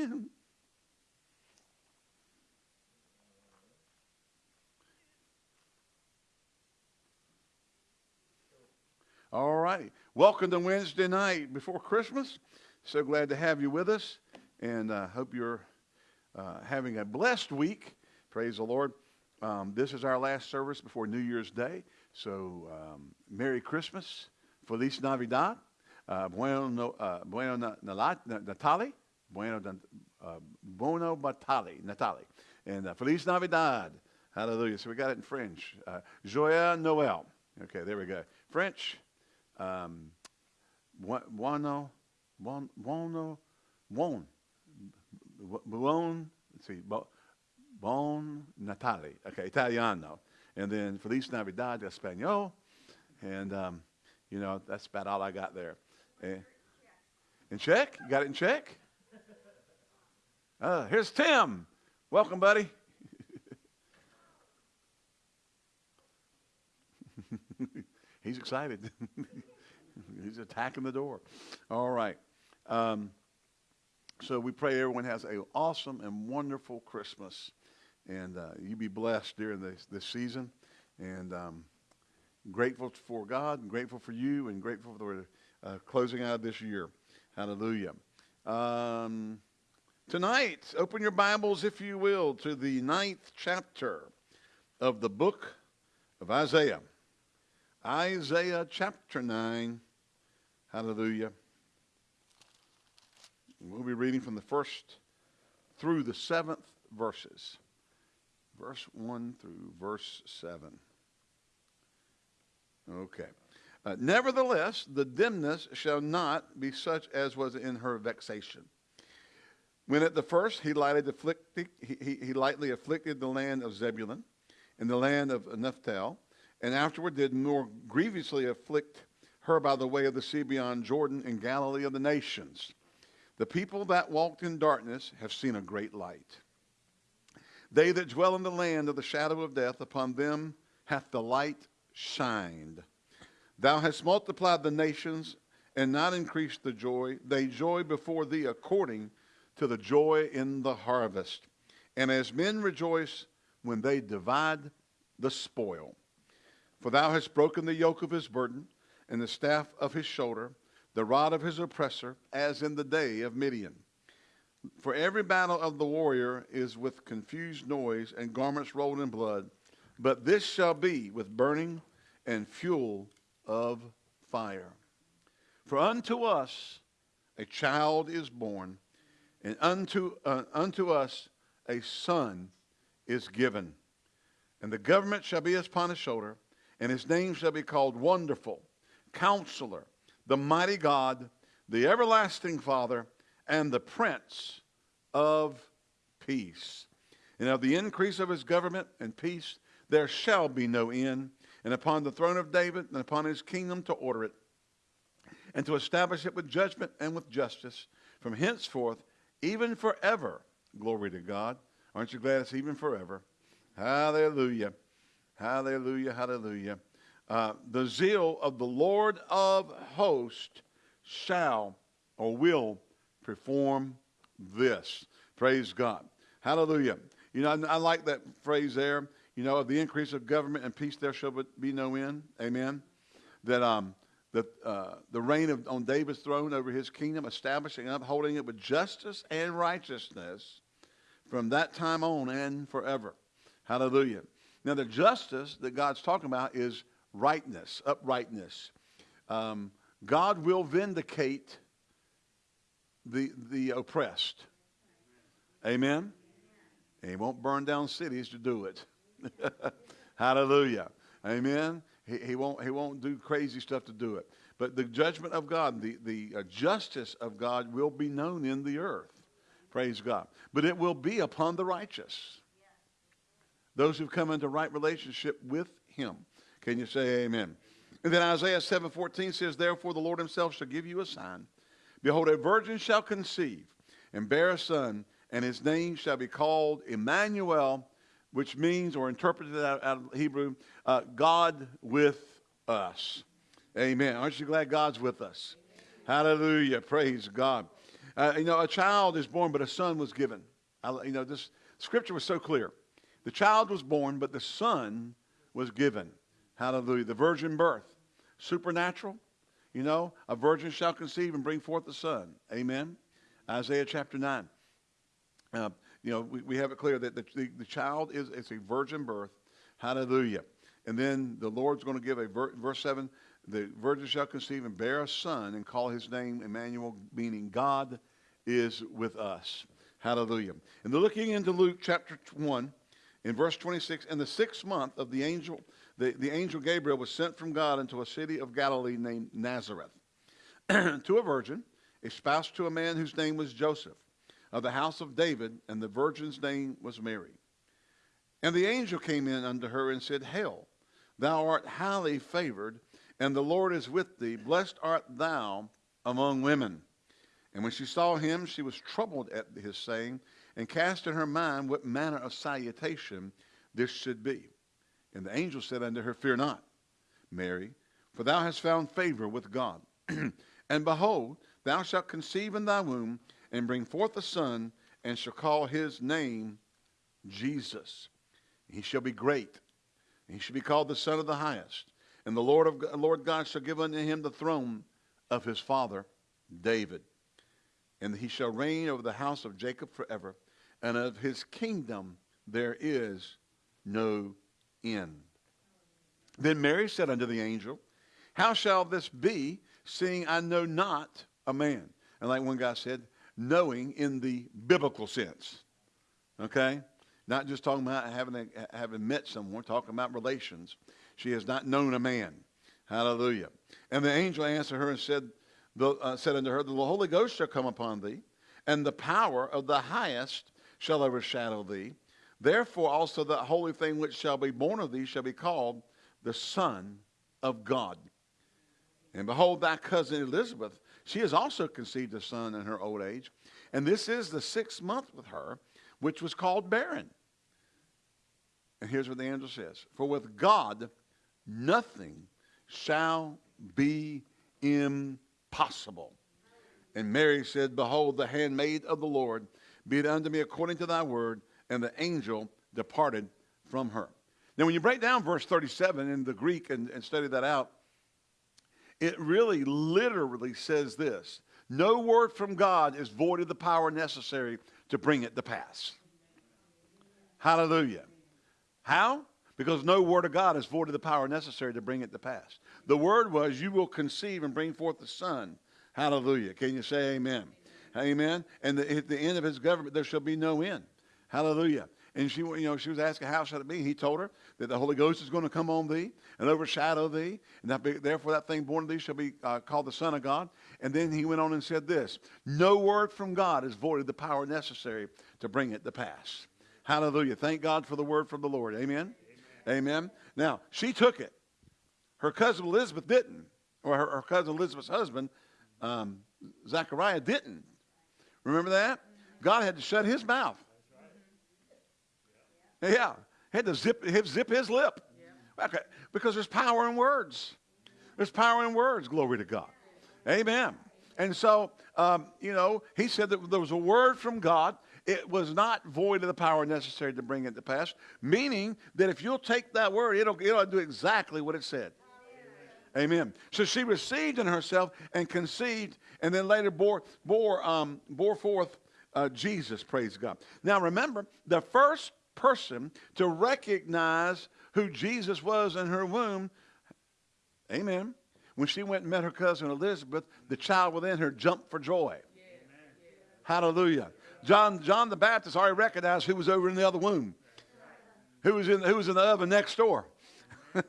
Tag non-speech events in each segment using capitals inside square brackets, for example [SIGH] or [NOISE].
again. All right. Welcome to Wednesday night before Christmas. So glad to have you with us, and uh, hope you're uh, having a blessed week. Praise the Lord. Um, this is our last service before New Year's Day. So, um, Merry Christmas, Feliz Navidad, uh, Bueno, uh, bueno Natale, Bueno, uh, Buono Natale, Natale, and uh, Feliz Navidad. Hallelujah. So we got it in French. Uh, Joyeux Noël. Okay, there we go. French um, buono, buono, buon, buon, let's see, bon Natale, okay, Italiano. And then Feliz Navidad Espanol. And, um, you know, that's about all I got there. And, in check? You got it in check? Uh, here's Tim. Welcome, buddy. [LAUGHS] He's excited. [LAUGHS] He's attacking the door. All right. Um, so we pray everyone has an awesome and wonderful Christmas. And uh, you be blessed during this, this season. And um, grateful for God, and grateful for you, and grateful for the uh, closing out of this year. Hallelujah. Um, tonight, open your Bibles, if you will, to the ninth chapter of the book of Isaiah. Isaiah chapter 9. Hallelujah. We'll be reading from the first through the seventh verses. Verse 1 through verse 7. Okay. Uh, Nevertheless, the dimness shall not be such as was in her vexation. When at the first he lightly afflicted, he, he, he lightly afflicted the land of Zebulun and the land of Naphtali, and afterward did more grievously afflict her by the way of the sea beyond Jordan in Galilee of the nations. The people that walked in darkness have seen a great light. They that dwell in the land of the shadow of death, upon them hath the light shined. Thou hast multiplied the nations and not increased the joy. They joy before thee according to the joy in the harvest. And as men rejoice when they divide the spoil. For thou hast broken the yoke of his burden and the staff of his shoulder, the rod of his oppressor, as in the day of Midian. For every battle of the warrior is with confused noise and garments rolled in blood, but this shall be with burning and fuel of fire. For unto us a child is born, and unto, uh, unto us a son is given. And the government shall be upon his shoulder, and his name shall be called Wonderful Counselor, the mighty God, the everlasting Father, and the Prince of Peace. And of the increase of his government and peace there shall be no end. And upon the throne of David and upon his kingdom to order it, and to establish it with judgment and with justice from henceforth, even forever. Glory to God. Aren't you glad it's even forever? Hallelujah. Hallelujah. Hallelujah. Uh, the zeal of the Lord of hosts shall or will perform this. Praise God. Hallelujah. You know, I, I like that phrase there. You know, of the increase of government and peace there shall be no end. Amen. That um, the, uh, the reign of, on David's throne over his kingdom, establishing and upholding it with justice and righteousness from that time on and forever. Hallelujah. Now, the justice that God's talking about is rightness, uprightness. Um, God will vindicate the, the oppressed. Amen? And he won't burn down cities to do it. [LAUGHS] Hallelujah. Amen? He, he, won't, he won't do crazy stuff to do it. But the judgment of God, the, the uh, justice of God will be known in the earth. Praise God. But it will be upon the righteous. Those who've come into right relationship with him. Can you say amen? And then Isaiah 7:14 says, Therefore the Lord himself shall give you a sign. Behold, a virgin shall conceive and bear a son, and his name shall be called Emmanuel, which means, or interpreted out, of Hebrew, uh, God with us. Amen. Aren't you glad God's with us? Hallelujah. Praise God. Uh, you know, a child is born, but a son was given. I, you know, this scripture was so clear. The child was born, but the son was given. Hallelujah. The virgin birth, supernatural. You know, a virgin shall conceive and bring forth a son. Amen. Isaiah chapter 9. Uh, you know, we, we have it clear that the, the, the child is it's a virgin birth. Hallelujah. And then the Lord's going to give a ver, verse 7 the virgin shall conceive and bear a son and call his name Emmanuel, meaning God is with us. Hallelujah. And they're looking into Luke chapter 1 in verse 26. In the sixth month of the angel, the, the angel Gabriel was sent from God into a city of Galilee named Nazareth [CLEARS THROAT] to a virgin, espoused to a man whose name was Joseph of the house of David, and the virgin's name was Mary. And the angel came in unto her and said, Hail, thou art highly favored, and the Lord is with thee. Blessed art thou among women. And when she saw him, she was troubled at his saying, and cast in her mind what manner of salutation this should be. And the angel said unto her, Fear not, Mary, for thou hast found favor with God. [CLEARS THROAT] and behold, thou shalt conceive in thy womb, and bring forth a son, and shall call his name Jesus. He shall be great. He shall be called the Son of the Highest. And the Lord of Lord God shall give unto him the throne of his father David and he shall reign over the house of Jacob forever, and of his kingdom there is no end. Then Mary said unto the angel, How shall this be, seeing I know not a man? And like one guy said, knowing in the biblical sense. Okay? Not just talking about having, a, having met someone, talking about relations. She has not known a man. Hallelujah. And the angel answered her and said, the, uh, said unto her, The Holy Ghost shall come upon thee, and the power of the highest shall overshadow thee. Therefore also the holy thing which shall be born of thee shall be called the Son of God. And behold, thy cousin Elizabeth, she has also conceived a son in her old age. And this is the sixth month with her, which was called barren. And here's what the angel says For with God nothing shall be impossible. And Mary said, Behold, the handmaid of the Lord, be it unto me according to thy word. And the angel departed from her. Now, when you break down verse 37 in the Greek and, and study that out, it really literally says this No word from God is void of the power necessary to bring it to pass. Hallelujah. How? Because no word of God is void of the power necessary to bring it to pass. The word was, You will conceive and bring forth a son. Hallelujah. Can you say amen? Amen. And the, at the end of his government, there shall be no end. Hallelujah. And she, you know, she was asking, How shall it be? He told her that the Holy Ghost is going to come on thee and overshadow thee. And that be, therefore, that thing born of thee shall be uh, called the Son of God. And then he went on and said this No word from God is void of the power necessary to bring it to pass. Hallelujah. Thank God for the word from the Lord. Amen. Amen. Amen. Now, she took it. Her cousin Elizabeth didn't, or her, her cousin Elizabeth's husband, um, Zachariah, didn't. Remember that? God had to shut his mouth. Yeah, He had to zip, zip his lip. Okay. Because there's power in words. There's power in words. Glory to God. Amen. And so, um, you know, he said that there was a word from God. It was not void of the power necessary to bring it to pass, meaning that if you'll take that word, it'll, it'll do exactly what it said. Amen. So she received in herself and conceived, and then later bore bore um, bore forth uh, Jesus. Praise God. Now remember, the first person to recognize who Jesus was in her womb. Amen. When she went and met her cousin Elizabeth, the child within her jumped for joy. Hallelujah. John John the Baptist already recognized who was over in the other womb. Who was in who was in the oven next door. [LAUGHS]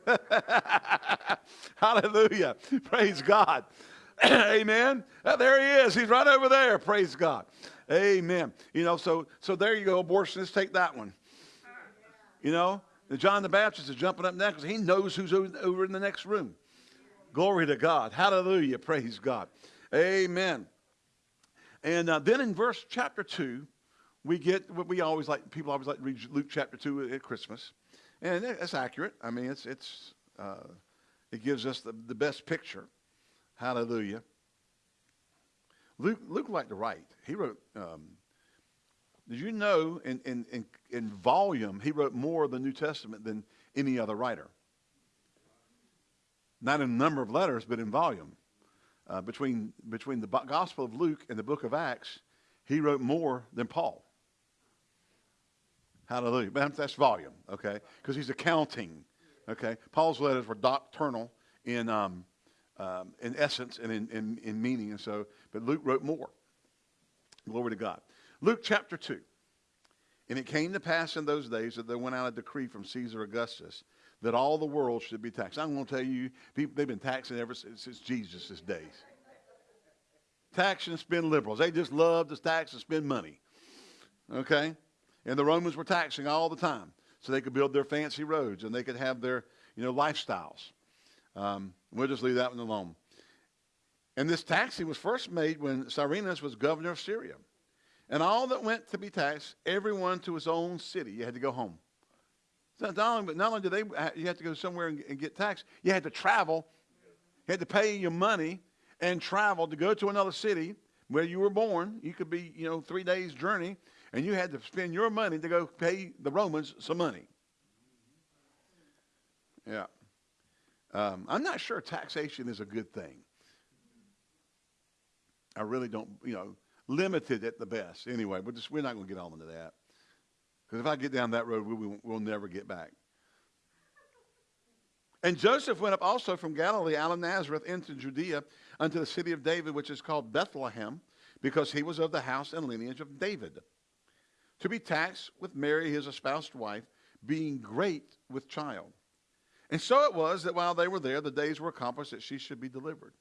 Hallelujah. Praise God. [CLEARS THROAT] Amen. Uh, there he is. He's right over there. Praise God. Amen. You know, so so there you go, abortionists. Take that one. You know, John the Baptist is jumping up next. He knows who's over in the next room. Glory to God. Hallelujah. Praise God. Amen. And uh, then in verse chapter 2, we get what we always like, people always like to read Luke chapter 2 at Christmas. And it's accurate. I mean, it's, it's, uh, it gives us the, the best picture. Hallelujah. Luke, Luke liked to write. He wrote, um, did you know in, in, in, in volume, he wrote more of the New Testament than any other writer? Not in number of letters, but in volume. Uh, between, between the Gospel of Luke and the book of Acts, he wrote more than Paul. Hallelujah. But that's volume, okay? Because he's accounting, okay? Paul's letters were doctrinal in, um, um, in essence and in, in, in meaning. And so, but Luke wrote more. Glory to God. Luke chapter 2. And it came to pass in those days that there went out a decree from Caesar Augustus that all the world should be taxed. I'm going to tell you, people, they've been taxing ever since, since Jesus' days. Tax and spend liberals. They just love to tax and spend money. Okay? And the Romans were taxing all the time so they could build their fancy roads and they could have their, you know, lifestyles. Um, we'll just leave that one alone. And this taxing was first made when Cyrenius was governor of Syria. And all that went to be taxed, everyone to his own city. You had to go home. So not only, but not only did they, you had to go somewhere and, and get taxed, you had to travel. You had to pay your money and travel to go to another city where you were born. You could be, you know, three days' journey and you had to spend your money to go pay the Romans some money. Yeah. Um, I'm not sure taxation is a good thing. I really don't, you know, limited at the best. Anyway, but just, we're not going to get on into that. Because if I get down that road, we, we'll never get back. And Joseph went up also from Galilee out of Nazareth into Judea unto the city of David, which is called Bethlehem, because he was of the house and lineage of David to be taxed with Mary, his espoused wife, being great with child. And so it was that while they were there, the days were accomplished that she should be delivered.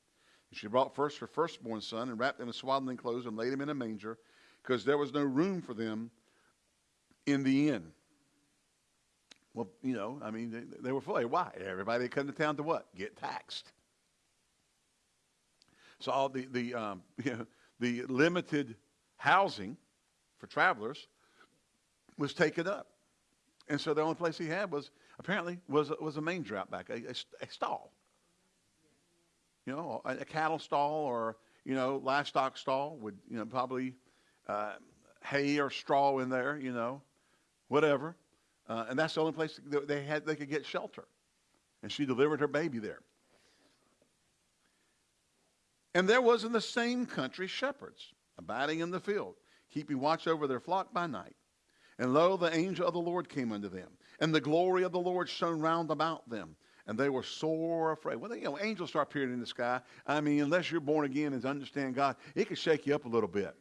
And she brought first her firstborn son and wrapped him in swaddling clothes and laid him in a manger because there was no room for them in the inn. Well, you know, I mean, they, they were full. Why? Everybody come to town to what? Get taxed. So all the the um, [LAUGHS] you know, the limited housing for travelers was taken up. And so the only place he had was apparently was was a manger out back, a, a, a stall. You know, a, a, cattle stall or you know livestock stall would you know probably uh, hay or straw in there, you know, whatever. Uh, and that's the only place they had they could get shelter. And she delivered her baby there. And there was in the same country shepherds abiding in the field, keeping watch over their flock by night. And lo, the angel of the Lord came unto them, and the glory of the Lord shone round about them, and they were sore afraid. Well, you know, angels start appearing in the sky. I mean, unless you're born again and understand God, it can shake you up a little bit,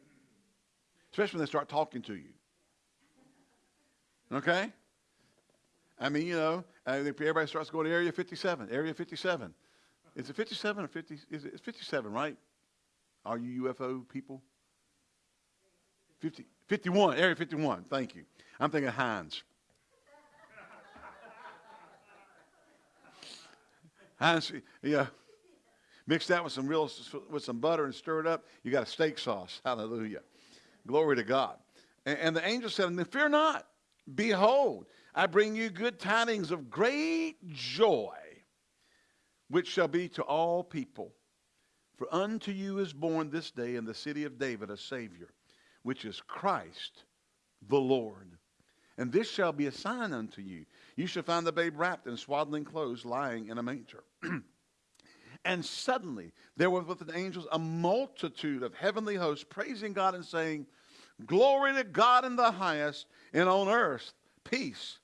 especially when they start talking to you. Okay? I mean, you know, uh, I everybody starts going to Area 57. Area 57. Is it 57 or 50? Is it, it's 57, right? Are you UFO people? 50, 51, Area 51. Thank you. I'm thinking Heinz. Heinz, yeah. Mix that with some real, with some butter and stir it up. You got a steak sauce. [LAUGHS] Hallelujah. Glory to God. And, and the angel said Fear not. Behold, I bring you good tidings of great joy, which shall be to all people. For unto you is born this day in the city of David a Savior which is Christ the Lord. And this shall be a sign unto you. You shall find the babe wrapped in swaddling clothes, lying in a manger. [CLEARS THROAT] and suddenly there was with the angels a multitude of heavenly hosts praising God and saying, Glory to God in the highest, and on earth peace,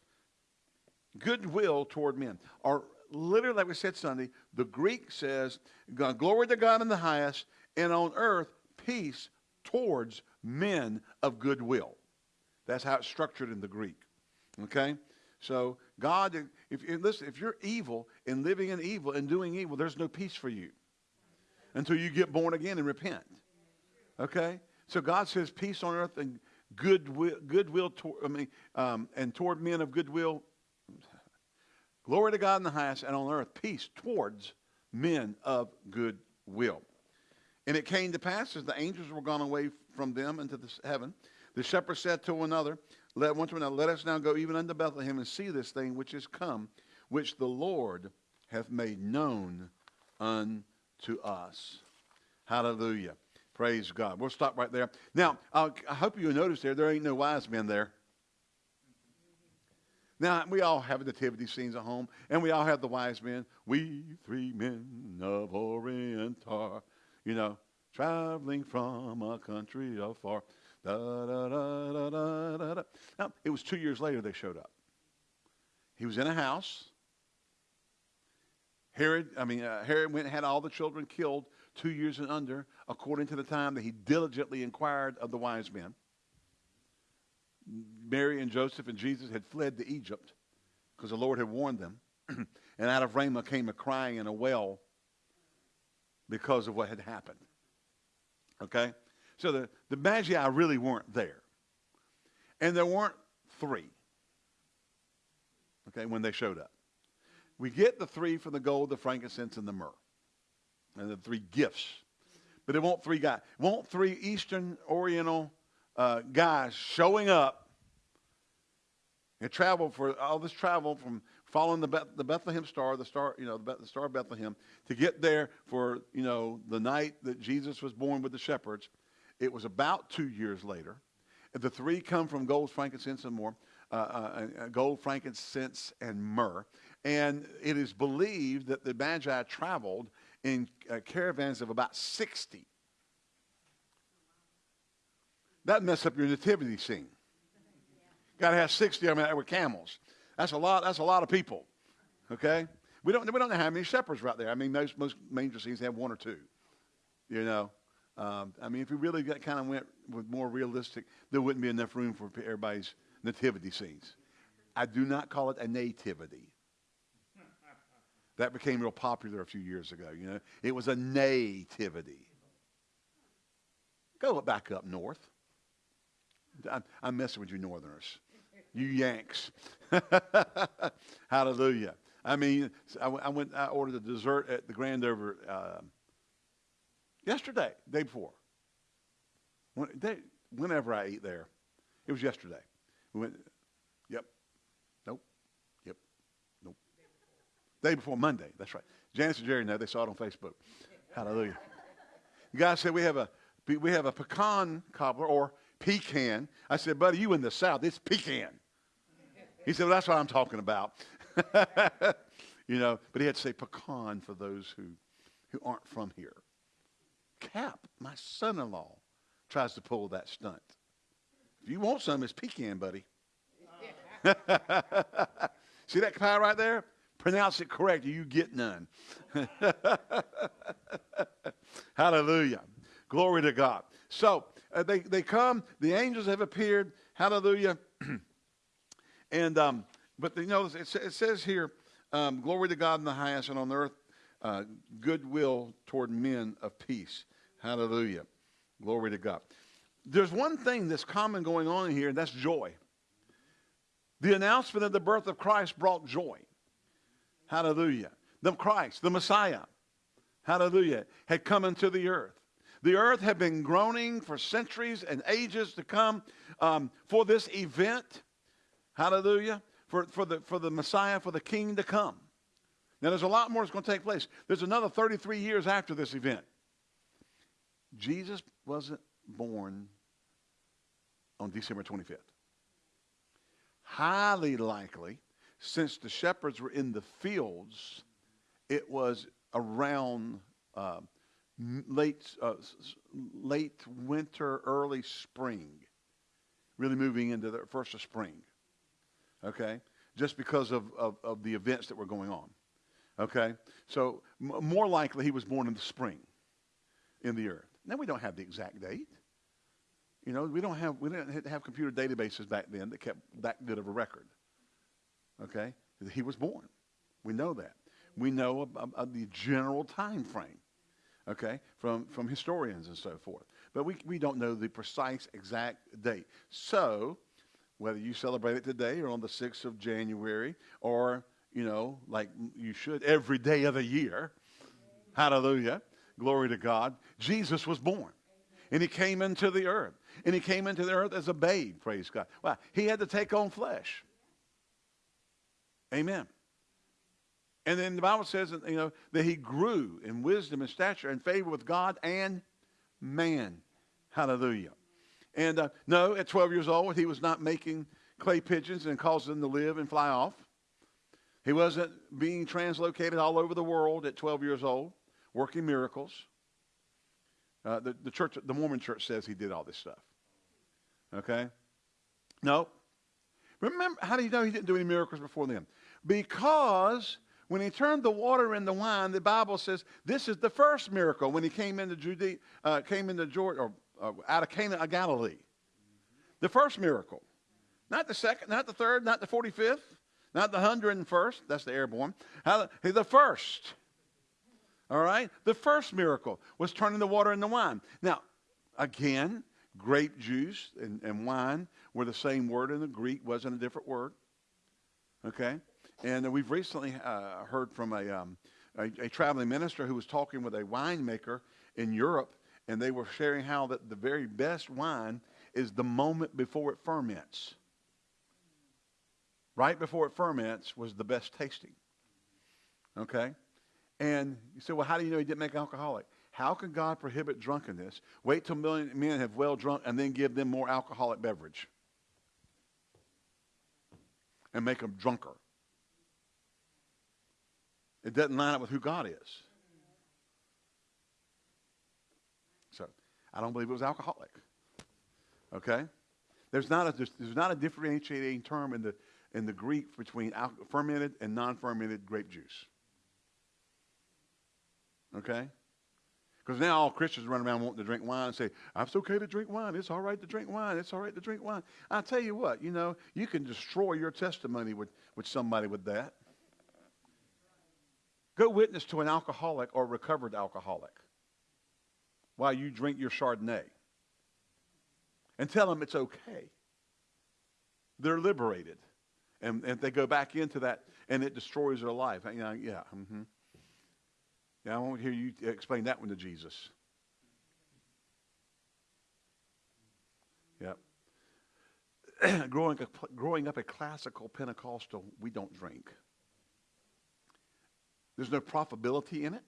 goodwill toward men. Or literally, like we said Sunday, the Greek says, Glory to God in the highest, and on earth peace towards men of goodwill. That's how it's structured in the Greek. Okay? So God, if listen, if you're evil and living in evil and doing evil, there's no peace for you until you get born again and repent. Okay? So God says peace on earth and goodwill, goodwill toward, I mean, um, and toward men of goodwill. Glory to God in the highest, and on earth peace towards men of goodwill. And it came to pass as the angels were gone away from them into the heaven, the shepherds said to one another, let, one to another, let us now go even unto Bethlehem and see this thing which is come, which the Lord hath made known unto us. Hallelujah. Praise God. We'll stop right there. Now, I'll, I hope you notice there, there ain't no wise men there. Now, we all have nativity scenes at home, and we all have the wise men. We three men of Orient are, you know, traveling from a country afar. Da, da, da, da, da, da. Now, it was two years later they showed up. He was in a house. Herod, I mean, uh, Herod went and had all the children killed two years and under, according to the time that he diligently inquired of the wise men. Mary and Joseph and Jesus had fled to Egypt because the Lord had warned them. [CLEARS THROAT] and out of Ramah came a crying and a wail because of what had happened. Okay? So the, the Magi really weren't there. And there weren't three. Okay, when they showed up. We get the three from the gold, the frankincense, and the myrrh. And the three gifts. But it won't three guys. Won't three Eastern Oriental uh, guys showing up and travel for all this travel from following the, Beth, the Bethlehem star, the star, you know, the, the star of Bethlehem, to get there for, you know, the night that Jesus was born with the shepherds. It was about two years later. The three come from gold, frankincense, and more. Uh, uh, uh, gold, frankincense, and myrrh. And it is believed that the Magi traveled in uh, caravans of about 60. That mess up your nativity scene. Got to have 60 of them with camels. That's a lot. That's a lot of people. Okay? We don't, we don't know how many shepherds right there. I mean, most, most manger scenes have one or two. You know? Um, I mean, if we really got, kind of went with more realistic, there wouldn't be enough room for everybody's nativity scenes. I do not call it a nativity. That became real popular a few years ago. You know, it was a nativity. Go back up north. I'm, I'm messing with you Northerners, you Yanks. [LAUGHS] Hallelujah. I mean, I, I, went. I ordered a dessert at the Grand Over uh, yesterday, day before. When, they, whenever I eat there, it was yesterday. We went. Yep. Nope. Yep. Nope. Day before Monday. That's right. Janice and Jerry know. They saw it on Facebook. Hallelujah. The guy said we have a we have a pecan cobbler or pecan. I said, buddy, you in the South. It's pecan. He said, well, that's what I'm talking about. [LAUGHS] you know, but he had to say pecan for those who, who aren't from here. Cap, my son-in-law, tries to pull that stunt. If you want some, it's pecan, buddy. [LAUGHS] See that pie right there? Pronounce it correct, you get none. [LAUGHS] Hallelujah. Glory to God. So uh, they, they come, the angels have appeared. Hallelujah. [CLEARS THROAT] and, um, but you know, it, it says here, um, glory to God in the highest and on earth, uh, goodwill toward men of peace. Hallelujah. Glory to God. There's one thing that's common going on here, and that's joy. The announcement of the birth of Christ brought joy. Hallelujah. The Christ, the Messiah, hallelujah, had come into the earth. The earth had been groaning for centuries and ages to come um, for this event. Hallelujah. For, for, the, for the Messiah, for the King to come. Now, there's a lot more that's going to take place. There's another 33 years after this event. Jesus wasn't born on December 25th. Highly likely, since the shepherds were in the fields, it was around uh, late, uh, late winter, early spring, really moving into the first of spring. Okay? Just because of, of, of the events that were going on. Okay? So, more likely he was born in the spring in the earth. Now, we don't have the exact date. You know, we don't have, we didn't have computer databases back then that kept that good of a record. Okay? He was born. We know that. We know about the general time frame okay, from, from historians and so forth. But we, we don't know the precise exact date. So, whether you celebrate it today or on the 6th of January or, you know, like you should every day of the year, hallelujah, glory to God, Jesus was born. And he came into the earth. And he came into the earth as a babe, praise God. Well, he had to take on flesh. Amen. And then the Bible says, you know, that he grew in wisdom and stature and favor with God and man. Hallelujah. And uh, no, at 12 years old, he was not making clay pigeons and causing them to live and fly off. He wasn't being translocated all over the world at 12 years old, working miracles. Uh, the, the church, the Mormon church says he did all this stuff. Okay? No. Remember, how do you know he didn't do any miracles before then? Because when he turned the water into wine, the Bible says this is the first miracle when he came into Judea, uh, came into Jordan, or uh, out of Cana of Galilee. The first miracle. Not the second, not the third, not the 45th, not the 101st. That's the airborne. The first. All right? The first miracle was turning the water into wine. Now, again, grape juice and, and wine were the same word in the Greek, wasn't a different word. Okay? And we've recently uh, heard from a, um, a, a, traveling minister who was talking with a winemaker in Europe, and they were sharing how that the very best wine is the moment before it ferments. Right before it ferments was the best tasting. Okay? And you say, well, how do you know he didn't make alcoholic? How can God prohibit drunkenness? Wait till million men have well drunk and then give them more alcoholic beverage and make them drunker. It doesn't line up with who God is. So I don't believe it was alcoholic. Okay? There's not a, there's, there's not a differentiating term in the, in the Greek between fermented and non fermented grape juice. Okay? Because now all Christians run around wanting to drink wine and say, it's okay to drink wine. It's all right to drink wine. It's all right to drink wine. i tell you what, you know, you can destroy your testimony with, with somebody with that. Go witness to an alcoholic or recovered alcoholic while you drink your Chardonnay and tell them it's okay. They're liberated. And, they go back into that and it destroys their life. You know, yeah. Mm-hmm. Yeah, I won't hear you explain that one to Jesus. Yep. [CLEARS THROAT] growing, growing up a classical Pentecostal, we don't drink. There's no profitability in it.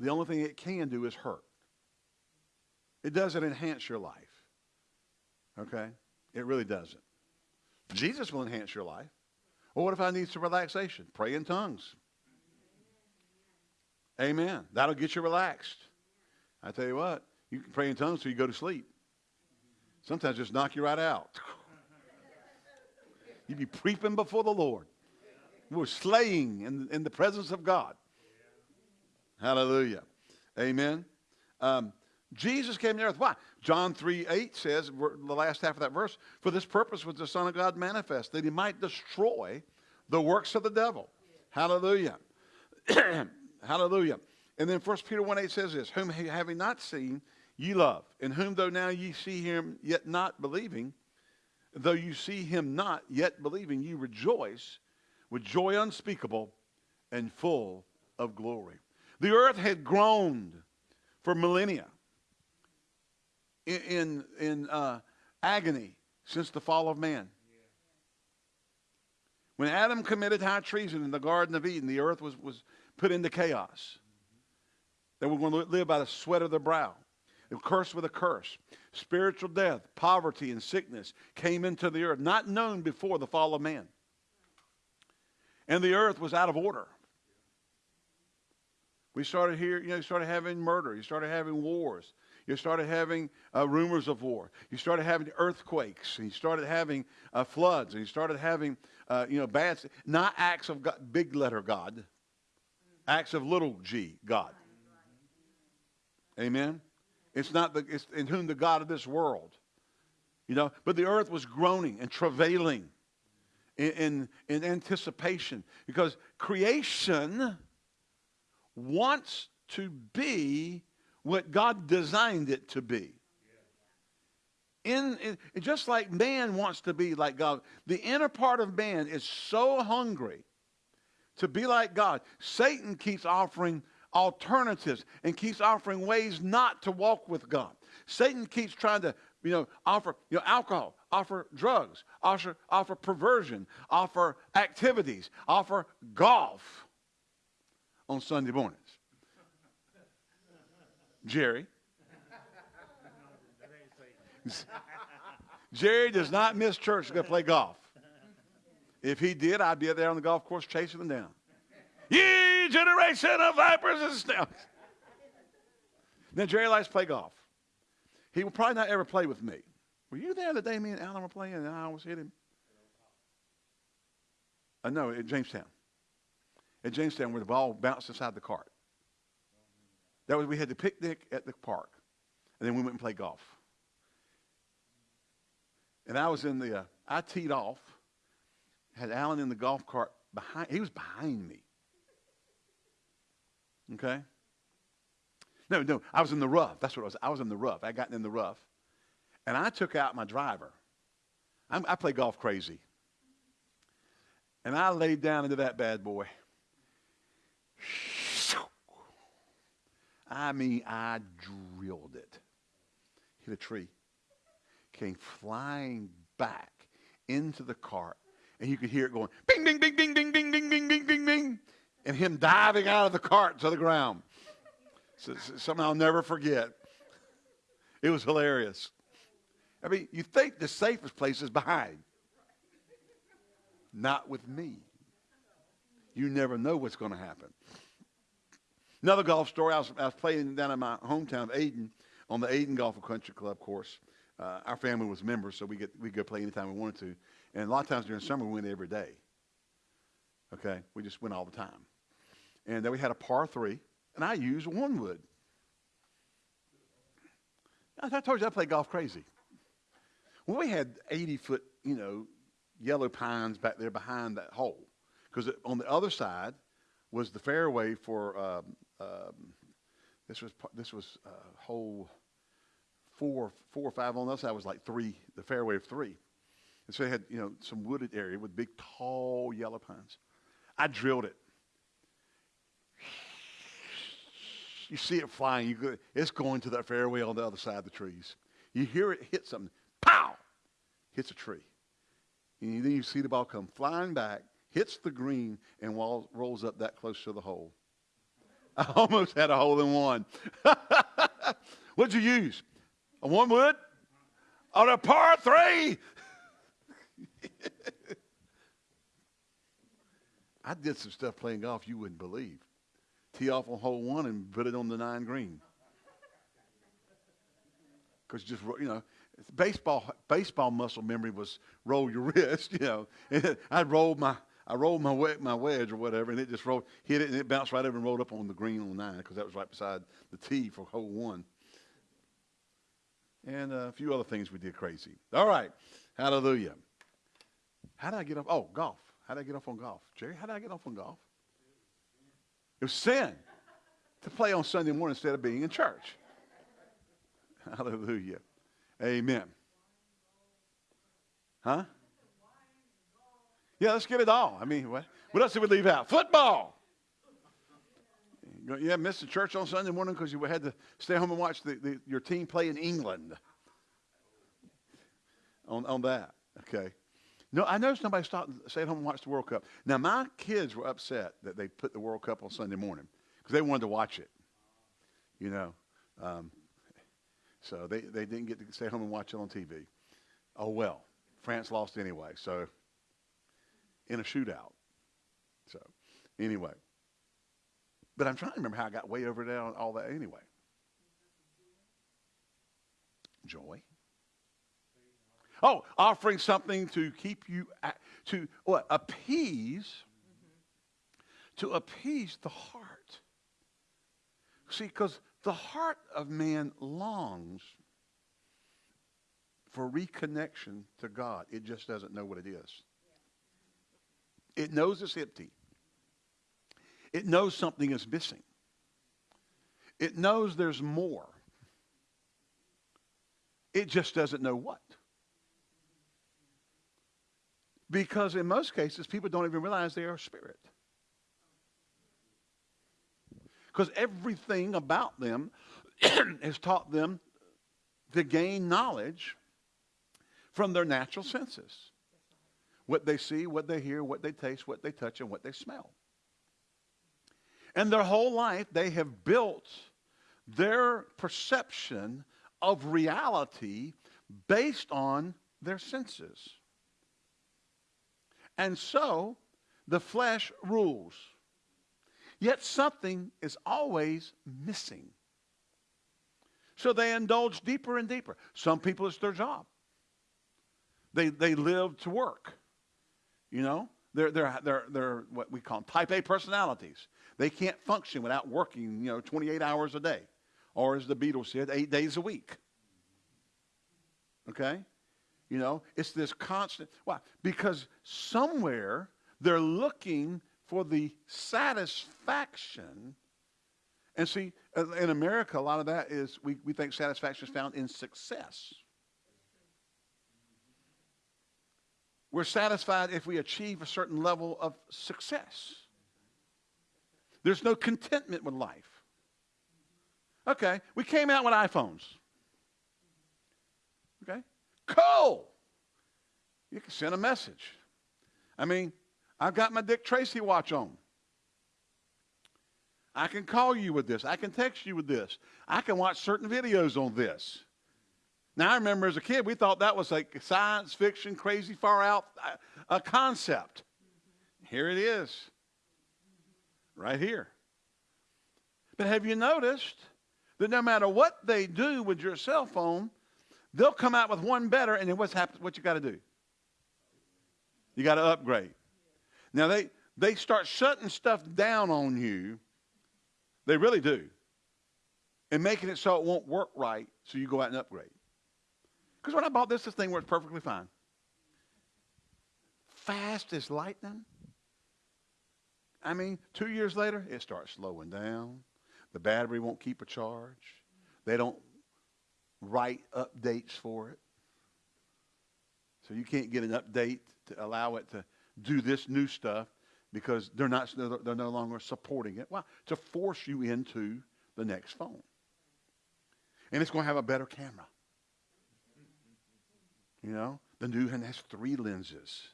The only thing it can do is hurt. It doesn't enhance your life. Okay? It really doesn't. Jesus will enhance your life. Well, what if I need some relaxation? Pray in tongues. Amen. That'll get you relaxed. I tell you what, you can pray in tongues till you go to sleep. Sometimes just knock you right out. [LAUGHS] You'd be preeping before the Lord. We're slaying in, in the presence of God. Hallelujah. Amen. Um, Jesus came to earth. Why? John 3 8 says, the last half of that verse, for this purpose was the Son of God manifest, that he might destroy the works of the devil. Hallelujah. [CLEARS THROAT] Hallelujah. And then 1 Peter 1 8 says this, whom having not seen, ye love, in whom though now ye see him, yet not believing, though you see him not, yet believing, ye rejoice with joy unspeakable and full of glory. The earth had groaned for millennia in, in, uh, agony since the fall of man. When Adam committed high treason in the Garden of Eden, the earth was, was put into chaos. They were going to live by the sweat of their brow. They were cursed with a curse. Spiritual death, poverty, and sickness came into the earth, not known before the fall of man. And the earth was out of order. We started here, you know, you started having murder. You started having wars. You started having uh, rumors of war. You started having earthquakes. And you started having uh, floods. And you started having, uh, you know, bad, not acts of God, big letter God, acts of little g, God. Amen? It's not the, it's in whom the God of this world. You know, but the earth was groaning and travailing in, in, in anticipation because creation wants to be what God designed it to be. In, in, just like man wants to be like God, the inner part of man is so hungry to be like God. Satan keeps offering alternatives and keeps offering ways not to walk with God. Satan keeps trying to, you know, offer, you know, alcohol, offer drugs, offer, offer perversion, offer activities, offer golf on Sunday mornings. Jerry. Jerry does not miss church to go play golf. If he did, I'd be there on the golf course chasing him down. Ye generation of vipers and snakes. Now, Jerry likes to play golf. He will probably not ever play with me. Were you there the day me and Alan were playing and I almost hit him? Uh, no, at Jamestown. At Jamestown, where the ball bounced inside the cart. That was we had the picnic at the park, and then we went and played golf. And I was in the, uh, I teed off, had Alan in the golf cart behind, he was behind me. Okay? No, no, I was in the rough. That's what it was. I was in the rough. I got in the rough. And I took out my driver. I'm, I play golf crazy. And I laid down into that bad boy. I mean, I drilled it. Hit a tree. Came flying back into the cart. And you could hear it going, bing, bing, bing, bing, bing, bing, bing, bing, bing, bing, bing. And him diving out of the cart to the ground. So, something I'll never forget. It was hilarious. I mean, you think the safest place is behind. Not with me. You never know what's going to happen. Another golf story. I was, I was, playing down in my hometown of Ayden on the Ayden Golf and Country Club course. Uh, our family was members, so we get we go play anytime we wanted to. And a lot of times during summer, we went every day. Okay, we just went all the time. And then we had a par three, and I used one wood. I told you I play golf crazy. Well, we had 80 foot, you know, yellow pines back there behind that hole. Because on the other side was the fairway for, um, um, this was, this was uh, hole four, four or five. On the other side was like three, the fairway of three. And so they had, you know, some wooded area with big, tall yellow pines. I drilled it. You see it flying. You go, it's going to that fairway on the other side of the trees. You hear it hit something. Pow! Hits a tree. And then you see the ball come flying back, hits the green, and rolls up that close to the hole. [LAUGHS] I almost had a hole in one. [LAUGHS] What'd you use? A one wood? On a par three? [LAUGHS] I did some stuff playing golf you wouldn't believe tee off on hole one and put it on the nine green. Because just, you know, baseball baseball muscle memory was roll your wrist, you know. I rolled my I rolled my my wedge or whatever, and it just rolled, hit it, and it bounced right over and rolled up on the green on nine because that was right beside the tee for hole one. And uh, a few other things we did crazy. All right, hallelujah. How did I get off? Oh, golf. How did I get off on golf, Jerry? How did I get off on golf? It was sin to play on Sunday morning instead of being in church. Hallelujah. Amen. Huh? Yeah, let's get it all. I mean, what, what else did we leave out? Football. Yeah, missed the church on Sunday morning because you had to stay home and watch the, the, your team play in England. On, on that, okay. No, I noticed nobody stopped and stayed home and watched the World Cup. Now, my kids were upset that they put the World Cup on Sunday morning because they wanted to watch it, you know. Um, so they, they didn't get to stay home and watch it on TV. Oh, well. France lost anyway, so in a shootout. So, anyway. But I'm trying to remember how I got way over there on all that anyway. Joy. Oh, offering something to keep you, to what? Appease, to appease the heart. See, because the heart of man longs for reconnection to God. It just doesn't know what it is. It knows it's empty. It knows something is missing. It knows there's more. It just doesn't know what. Because in most cases, people don't even realize they are spirit. Because everything about them [CLEARS THROAT] has taught them to gain knowledge from their natural senses what they see, what they hear, what they taste, what they touch, and what they smell. And their whole life, they have built their perception of reality based on their senses. And so the flesh rules. Yet something is always missing. So they indulge deeper and deeper. Some people, it's their job. They, they live to work. You know, they're, they're, they're, they're what we call type A personalities. They can't function without working, you know, 28 hours a day. Or as the Beatles said, eight days a week. Okay? You know, it's this constant. Why? Because somewhere they're looking for the satisfaction. And see, in America, a lot of that is we, we think satisfaction is found in success. We're satisfied if we achieve a certain level of success. There's no contentment with life. Okay, we came out with iPhones. Okay, cool. You can send a message. I mean, I've got my Dick Tracy watch on. I can call you with this. I can text you with this. I can watch certain videos on this. Now, I remember as a kid, we thought that was like science fiction, crazy, far out uh, a concept. Here it is, right here. But have you noticed that no matter what they do with your cell phone, they'll come out with one better, and then what's happened, what you got to do? You got to upgrade. Now they they start shutting stuff down on you. They really do. And making it so it won't work right, so you go out and upgrade. Because when I bought this, this thing works perfectly fine. Fast as lightning. I mean, two years later, it starts slowing down. The battery won't keep a charge. They don't write updates for it. So you can't get an update to allow it to do this new stuff because they're not they're no longer supporting it. Why? To force you into the next phone. And it's going to have a better camera. You know, the new one has three lenses.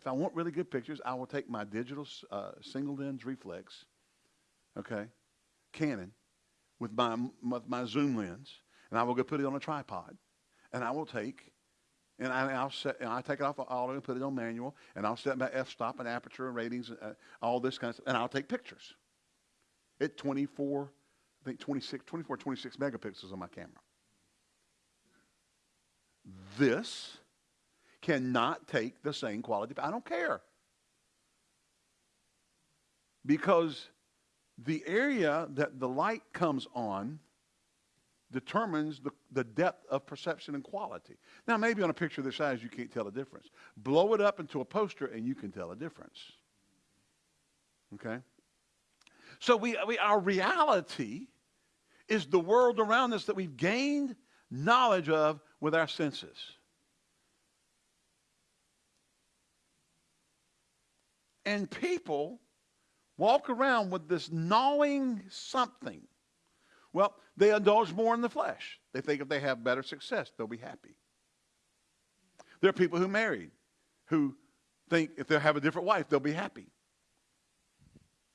If I want really good pictures, I will take my digital uh, single lens reflex, okay, Canon, with my, with my zoom lens, and I will go put it on a tripod, and I will take and I, will set, and I take it off of auto and put it on manual, and I'll set my f-stop and aperture and ratings, uh, all this kind of stuff, and I'll take pictures. At 24, I think 26, 24, 26 megapixels on my camera. This cannot take the same quality. I don't care. Because the area that the light comes on determines the, the depth of perception and quality. Now, maybe on a picture this size, you can't tell a difference. Blow it up into a poster and you can tell a difference. Okay? So we, we, our reality is the world around us that we've gained knowledge of with our senses. And people walk around with this gnawing something well, they indulge more in the flesh. They think if they have better success, they'll be happy. There are people who married who think if they have a different wife, they'll be happy.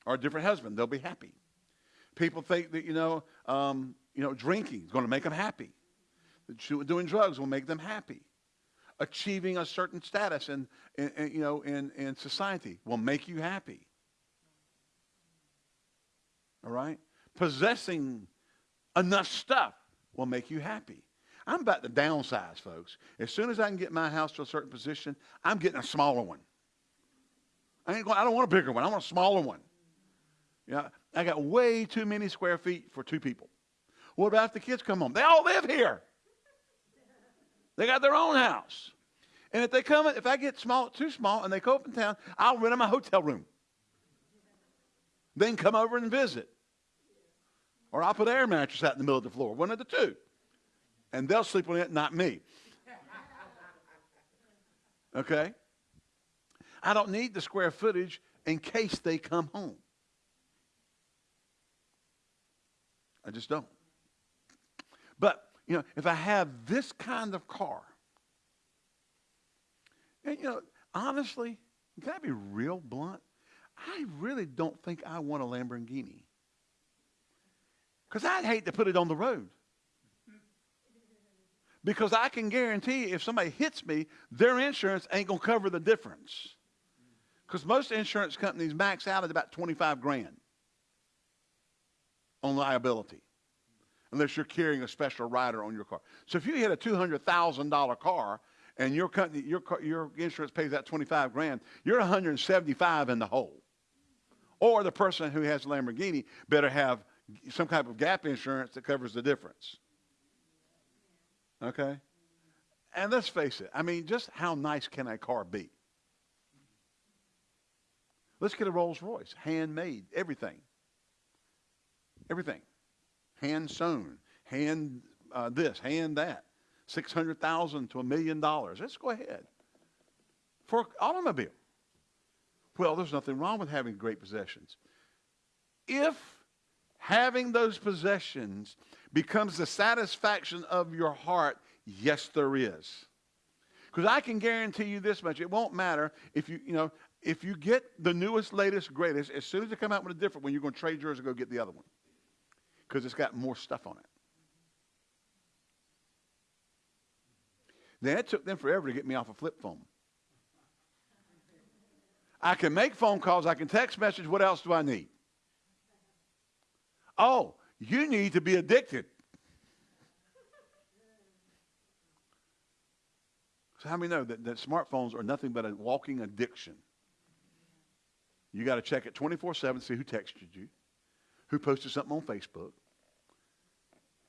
Or a different husband, they'll be happy. People think that, you know, um, you know, drinking is going to make them happy. Doing drugs will make them happy. Achieving a certain status in, in, in you know, in, in society will make you happy. All right? Possessing enough stuff will make you happy. I'm about to downsize, folks. As soon as I can get my house to a certain position, I'm getting a smaller one. I, ain't going, I don't want a bigger one. I want a smaller one. Yeah, I got way too many square feet for two people. What about if the kids come home? They all live here. They got their own house. And if they come, if I get small, too small, and they go up in town, I'll rent them a hotel room. Then come over and visit. Or I'll put air mattress out in the middle of the floor, one of the two. And they'll sleep on it, not me. [LAUGHS] Okay? I don't need the square footage in case they come home. I just don't. But, you know, if I have this kind of car, and, you know, honestly, can I be real blunt? I really don't think I want a Lamborghini. Because I'd hate to put it on the road. Because I can guarantee if somebody hits me, their insurance ain't going to cover the difference. Because most insurance companies max out at about 25 grand on liability, unless you're carrying a special rider on your car. So if you hit a $200,000 car and your company, your, your insurance pays that 25 grand, you're 175 in the hole. Or the person who has a Lamborghini better have some type of gap insurance that covers the difference. Okay? And let's face it, I mean, just how nice can a car be? Let's get a Rolls Royce, handmade, everything. Everything. Hand sewn, hand uh, this, hand that. 600,000 to a million dollars. Let's go ahead. For an automobile. Well, there's nothing wrong with having great possessions. If having those possessions becomes the satisfaction of your heart, yes, there is. Because I can guarantee you this much: it won't matter if you, you know, if you get the newest, latest, greatest. As soon as they come out with a different one, you're going to trade yours and go get the other one because it's got more stuff on it. Then it took them forever to get me off a flip phone. I can make phone calls. I can text message. What else do I need? Oh, you need to be addicted. So how many know that, that smartphones are nothing but a walking addiction? You got to check it 24-7, see who texted you, who posted something on Facebook.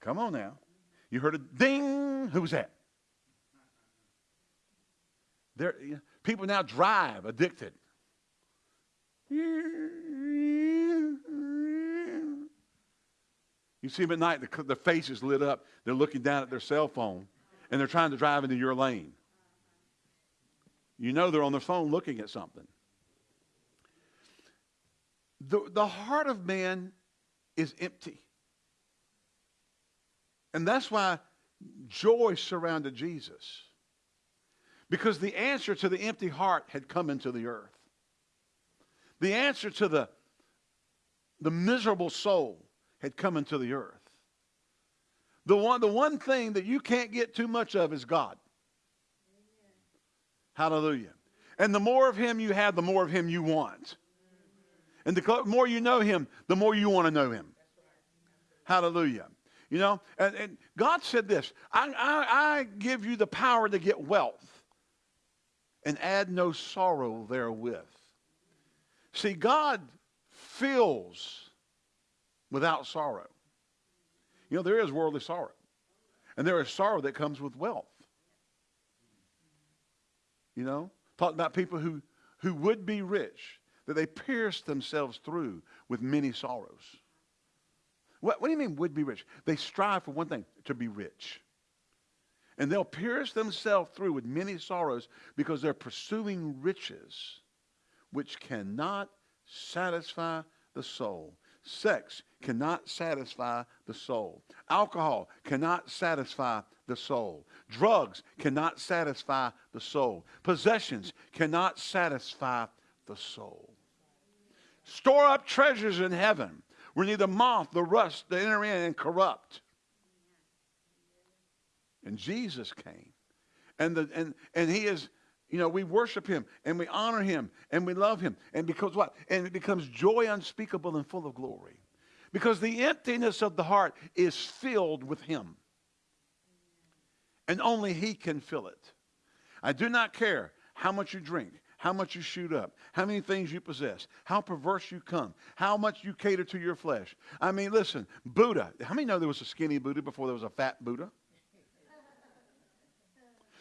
Come on now. You heard a ding. Who was that? There, people now drive addicted. You see them at night, the, the face is lit up. They're looking down at their cell phone, and they're trying to drive into your lane. You know they're on their phone looking at something. The, the heart of man is empty. And that's why joy surrounded Jesus. Because the answer to the empty heart had come into the earth. The answer to the, the miserable soul had come into the earth. The one, the one thing that you can't get too much of is God. Hallelujah. And the more of him you have, the more of him you want. And the more you know him, the more you want to know him. Hallelujah. You know, and, and God said this I, I, I give you the power to get wealth and add no sorrow therewith. See, God fills without sorrow. You know, there is worldly sorrow. And there is sorrow that comes with wealth. You know, talking about people who, who would be rich, that they pierce themselves through with many sorrows. What, what do you mean would be rich? They strive for one thing, to be rich. And they'll pierce themselves through with many sorrows because they're pursuing riches which cannot satisfy the soul. Sex cannot satisfy the soul. Alcohol cannot satisfy the soul. Drugs cannot satisfy the soul. Possessions cannot satisfy the soul. Store up treasures in heaven where neither moth nor rust they enter in and corrupt. And Jesus came. And, the, and, and he is you know, we worship him and we honor him and we love him. And because what? And it becomes joy unspeakable and full of glory. Because the emptiness of the heart is filled with him. And only he can fill it. I do not care how much you drink, how much you shoot up, how many things you possess, how perverse you come, how much you cater to your flesh. I mean, listen, Buddha. How many know there was a skinny Buddha before there was a fat Buddha?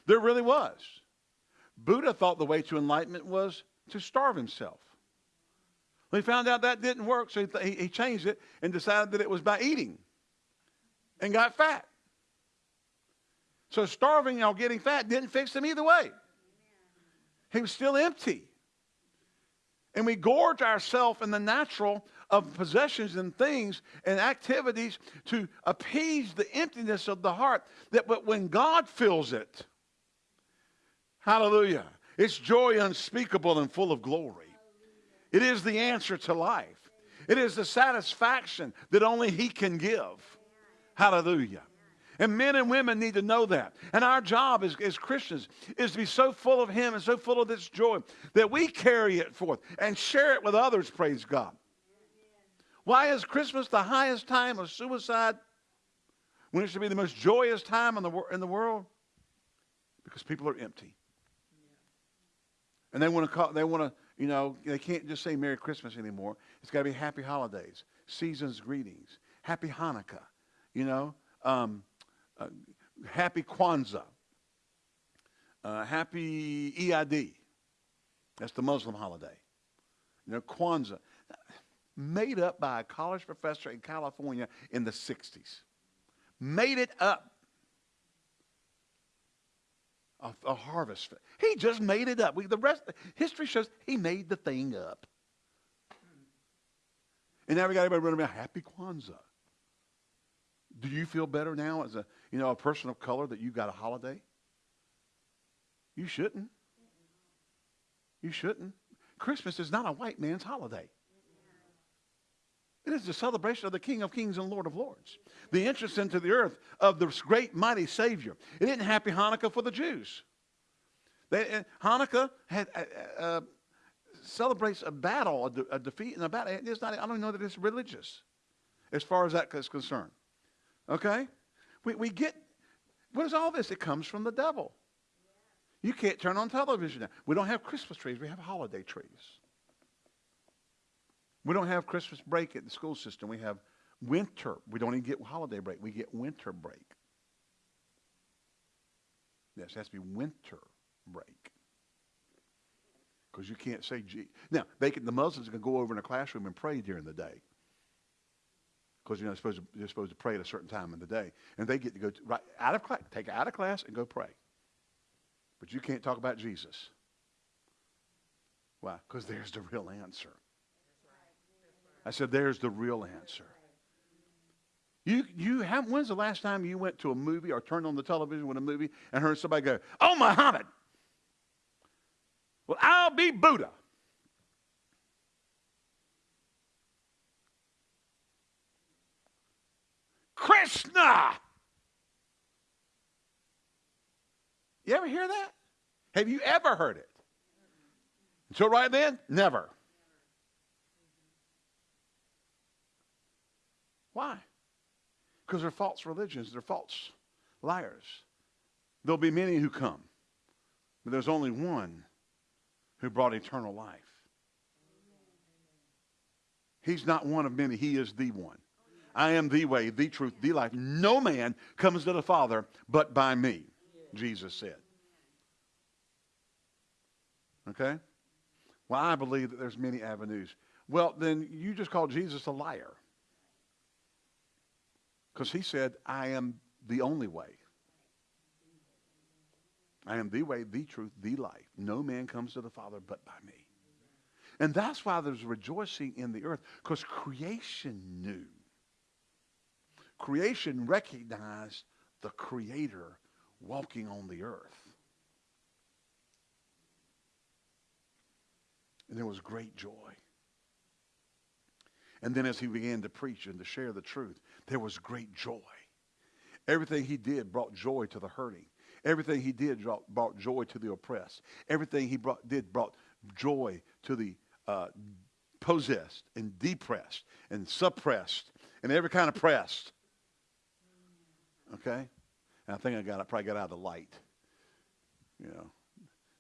There really was. Buddha thought the way to enlightenment was to starve himself. Well, he found out that didn't work, so he, he changed it and decided that it was by eating and got fat. So starving or getting fat didn't fix him either way. He was still empty. And we gorge ourselves in the natural of possessions and things and activities to appease the emptiness of the heart. That but when God fills it, Hallelujah. It's joy unspeakable and full of glory. It is the answer to life. It is the satisfaction that only He can give. Hallelujah. And men and women need to know that. And our job as, as Christians is to be so full of Him and so full of this joy that we carry it forth and share it with others, praise God. Why is Christmas the highest time of suicide when it should be the most joyous time in the, in the world? Because people are empty. And they want to call, they want to, you know, they can't just say Merry Christmas anymore. It's got to be Happy Holidays, Season's Greetings, Happy Hanukkah, you know, um, uh, Happy Kwanzaa, uh, Happy Eid. That's the Muslim holiday. You know, Kwanzaa made up by a college professor in California in the 60s. Made it up. A, a harvest. He just made it up. We, the rest, history shows he made the thing up. And now we got everybody running around, happy Kwanzaa. Do you feel better now as a, you know, a person of color that you got a holiday? You shouldn't. You shouldn't. Christmas is not a white man's holiday. It is the celebration of the King of Kings and Lord of Lords. The entrance into the earth of the great mighty Savior. It isn't Happy Hanukkah for the Jews. They, uh, Hanukkah had, uh, uh, celebrates a battle, a, de- a, defeat in a battle. It's not, I don't know that it's religious as far as that is concerned. Okay? We, we get, what is all this? It comes from the devil. You can't turn on television now. We don't have Christmas trees. We have holiday trees. We don't have Christmas break at the school system. We have winter. We don't even get holiday break. We get winter break. Yes, it has to be winter break. Because you can't say G. Now, they can, the Muslims can go over in a classroom and pray during the day. Because you know, supposed, to, they're supposed to pray at a certain time in the day. And they get to go to, right out of class, take out of class and go pray. But you can't talk about Jesus. Why? Because there's the real answer. I said, there's the real answer. You, you have, when's the last time you went to a movie or turned on the television with a movie and heard somebody go, Oh, Muhammad. Well, I'll be Buddha. Krishna. You ever hear that? Have you ever heard it? Until right then, never. Why? Because they're false religions, they're false liars. There'll be many who come, but there's only one who brought eternal life. He's not one of many, he is the one. I am the way, the truth, the life. No man comes to the Father but by me, Jesus said. Okay? Well, I believe that there's many avenues. Well, then you just call Jesus a liar. Because he said, I am the only way. I am the way, the truth, the life. No man comes to the Father but by me. And that's why there's rejoicing in the earth, because creation knew. Creation recognized the Creator walking on the earth. And there was great joy. And then as he began to preach and to share the truth, there was great joy. Everything he did brought joy to the hurting. Everything he did brought joy to the oppressed. Everything he brought, did brought joy to the uh, possessed and depressed and suppressed and every kind of pressed. Okay? And I think I got I probably got out of the light. You know,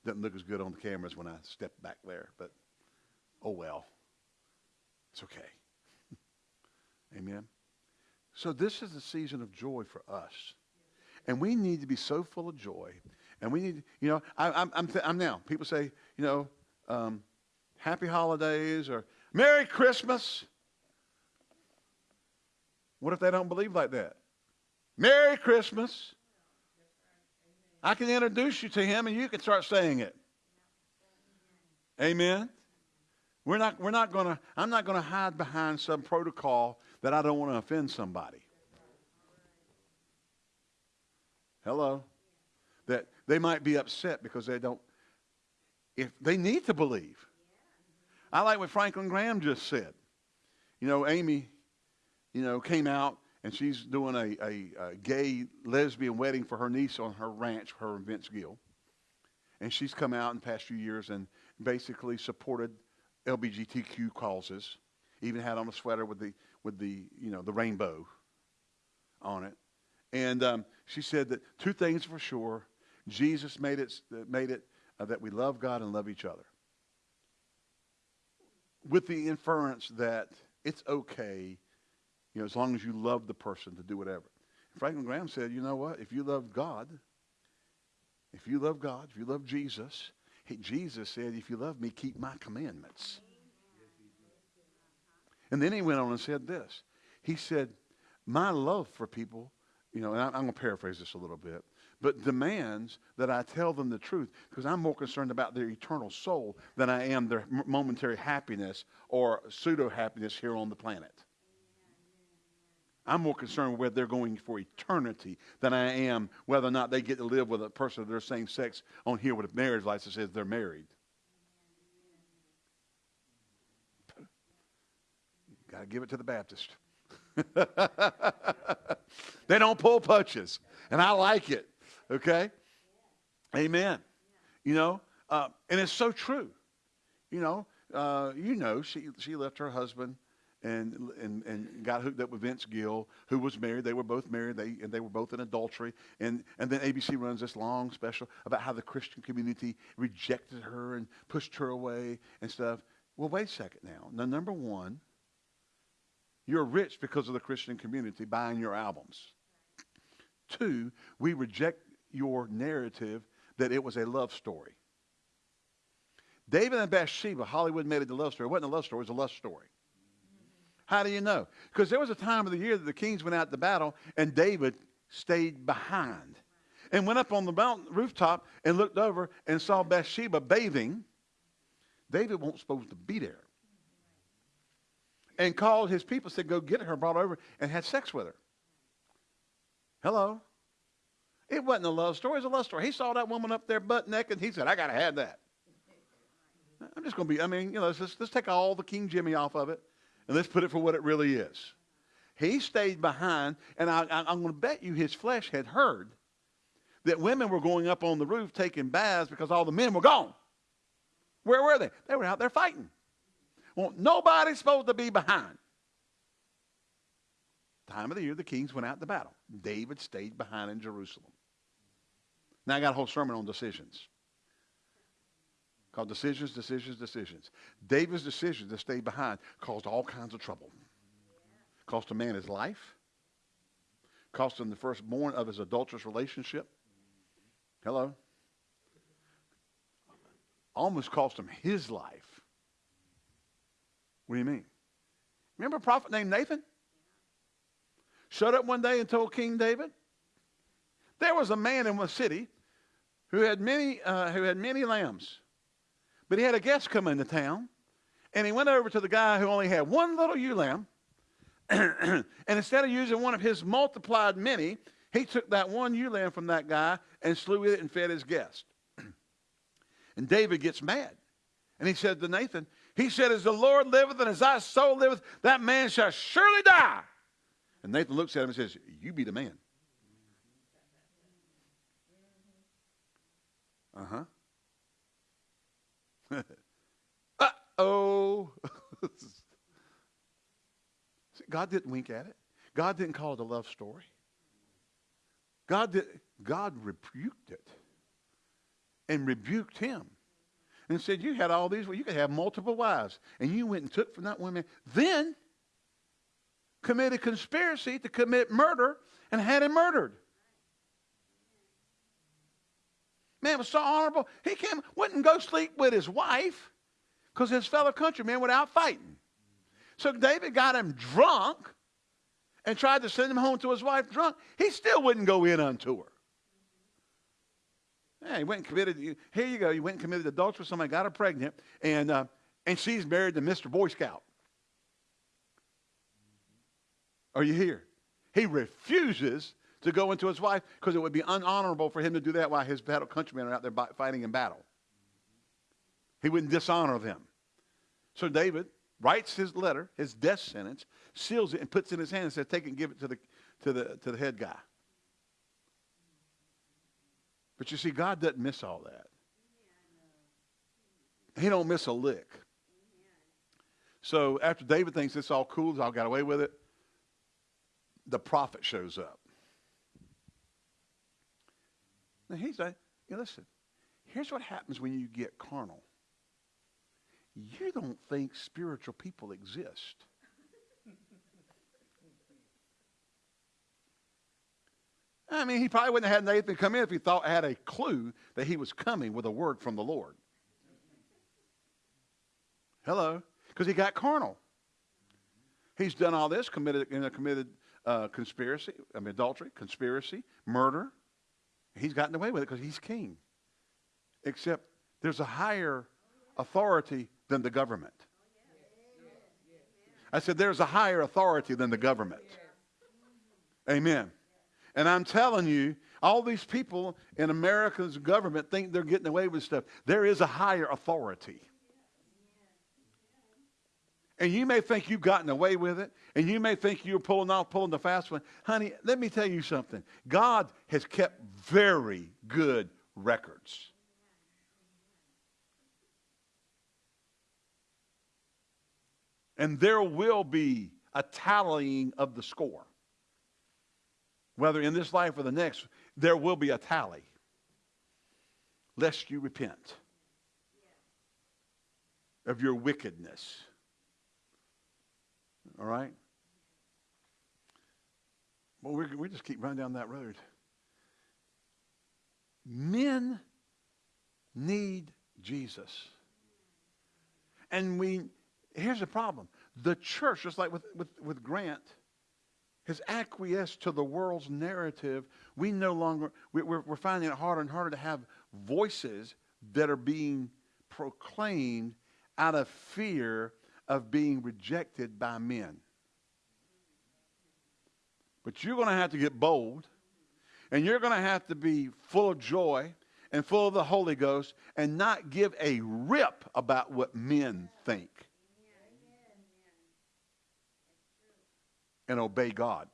doesn't look as good on the cameras when I step back there, but oh well. It's okay. [LAUGHS] Amen. So this is the season of joy for us. And we need to be so full of joy. And we need, you know, I, am I'm, I'm now, people say, you know, um, happy holidays or Merry Christmas. What if they don't believe like that? Merry Christmas. I can introduce you to him and you can start saying it. Amen. We're not, we're not going to, I'm not going to hide behind some protocol that I don't want to offend somebody. Hello? That they might be upset because they don't, if they need to believe. I like what Franklin Graham just said. you know, Amy, you know, came out and she's doing a, a, a gay lesbian wedding for her niece on her ranch, her and Vince Gill. And she's come out in the past few years and basically supported LGBTQ causes. Even had on a sweater with the with the you know the rainbow on it. And um, she said that two things for sure: Jesus made it made it uh, that we love God and love each other. With the inference that it's okay, you know, as long as you love the person to do whatever. Franklin Graham said, you know what? If you love God, if you love God, if you love Jesus, he, Jesus said, if you love me, keep my commandments. And then he went on and said this. He said, my love for people, you know, and I'm going to paraphrase this a little bit, but demands that I tell them the truth because I'm more concerned about their eternal soul than I am their momentary happiness or pseudo happiness here on the planet. I'm more concerned whether they're going for eternity than I am whether or not they get to live with a person of their same sex on here with a marriage license says they're married. Got to give it to the Baptist. [LAUGHS] they don't pull punches, and I like it. Okay? Amen. You know, uh, and it's so true. You know, uh, you know, she she left her husband and, and, and got hooked up with Vince Gill, who was married. They were both married, they, and they were both in adultery. And, and then ABC runs this long special about how the Christian community rejected her and pushed her away and stuff. Well, wait a second now. Now, number one, you're rich because of the Christian community buying your albums. Two, we reject your narrative that it was a love story. David and Bathsheba, Hollywood made it a love story. It wasn't a love story, it was a love story. How do you know? Because there was a time of the year that the kings went out to battle and David stayed behind and went up on the mountain rooftop and looked over and saw Bathsheba bathing. David wasn't supposed to be there. And called his people, said, Go get her, brought her over, and had sex with her. Hello? It wasn't a love story, it was a love story. He saw that woman up there butt naked. And he said, I got to have that. I'm just going to be, I mean, you know, let's, let's take all the King Jimmy off of it. And let's put it for what it really is. He stayed behind, and I, am going to bet you his flesh had heard that women were going up on the roof taking baths because all the men were gone. Where were they? They were out there fighting. Well, nobody's supposed to be behind. Time of the year, the kings went out to battle. David stayed behind in Jerusalem. Now I got a whole sermon on decisions called Decisions, Decisions, Decisions. David's decision to stay behind caused all kinds of trouble. Cost a man his life. Cost him the firstborn of his adulterous relationship. Hello? Almost cost him his life. What do you mean? Remember a prophet named Nathan? Showed up one day and told King David, there was a man in a city who had many, uh, who had many lambs but he had a guest come into town, and he went over to the guy who only had one little ewe lamb, [CLEARS THROAT] and instead of using one of his multiplied many, he took that one ewe lamb from that guy and slew it and fed his guest. [CLEARS THROAT] and David gets mad. And he said to Nathan, he said, As the Lord liveth and as thy soul liveth, that man shall surely die. And Nathan looks at him and says, You be the man. Uh huh. [LAUGHS] Uh-oh. [LAUGHS] God didn't wink at it. God didn't call it a love story. God, did, God rebuked it and rebuked him and said, You had all these, well, you could have multiple wives. And you went and took from that woman. Then committed conspiracy to commit murder and had him murdered. Man was so honorable. He came, wouldn't go sleep with his wife because his fellow countrymen were out fighting. So David got him drunk and tried to send him home to his wife drunk. He still wouldn't go in unto her. Yeah, he went and committed, here you go, he went and committed adultery with somebody, got her pregnant, and, uh, and she's married to Mr. Boy Scout. Are you here? He refuses to go into his wife because it would be unhonorable for him to do that while his battle countrymen are out there fighting in battle. He wouldn't dishonor them. So David writes his letter, his death sentence, seals it, and puts it in his hand and says, take it and give it to the, to the, to the head guy. But you see, God doesn't miss all that. He don't miss a lick. So after David thinks it's all cool, I got away with it, the prophet shows up. Now he's like, listen, here's what happens when you get carnal. You don't think spiritual people exist. [LAUGHS] I mean, he probably wouldn't have had Nathan come in if he thought had a clue that he was coming with a word from the Lord. Hello, because he got carnal. He's done all this, committed, you know, committed uh, conspiracy, I mean, adultery, conspiracy, murder. He's gotten away with it because he's king. Except there's a higher authority than the government. I said there's a higher authority than the government. Amen. And I'm telling you, all these people in America's government think they're getting away with stuff. There is a higher authority. And you may think you've gotten away with it, and you may think you're pulling off, pulling the fast one. Honey, let me tell you something. God has kept very good records. And there will be a tallying of the score. Whether in this life or the next, there will be a tally. Lest you repent of your wickedness. All right? Well, we we just keep running down that road. Men need Jesus. And we, here's the problem. The church, just like with, with, with Grant, has acquiesced to the world's narrative. We no longer, we, we're, we're finding it harder and harder to have voices that are being proclaimed out of fear of being rejected by men. But you're going to have to get bold, and you're going to have to be full of joy and full of the Holy Ghost and not give a rip about what men think. And obey God.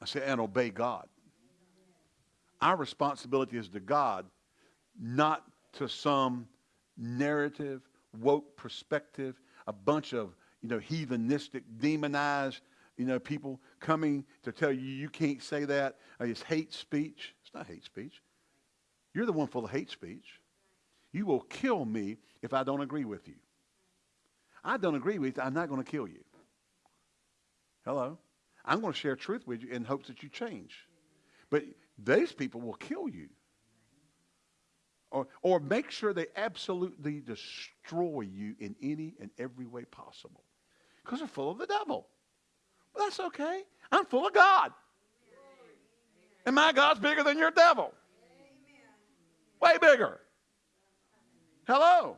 I say, and obey God. Our responsibility is to God, not to some narrative woke perspective, a bunch of, you know, heathenistic, demonized, you know, people coming to tell you you can't say that. Uh, it's hate speech. It's not hate speech. You're the one full of hate speech. You will kill me if I don't agree with you. I don't agree with you. I'm not going to kill you. Hello? I'm going to share truth with you in hopes that you change. But these people will kill you or, or make sure they absolutely destroy you in any and every way possible. Because they're full of the devil. Well, that's okay. I'm full of God. And my God's bigger than your devil. Way bigger. Hello.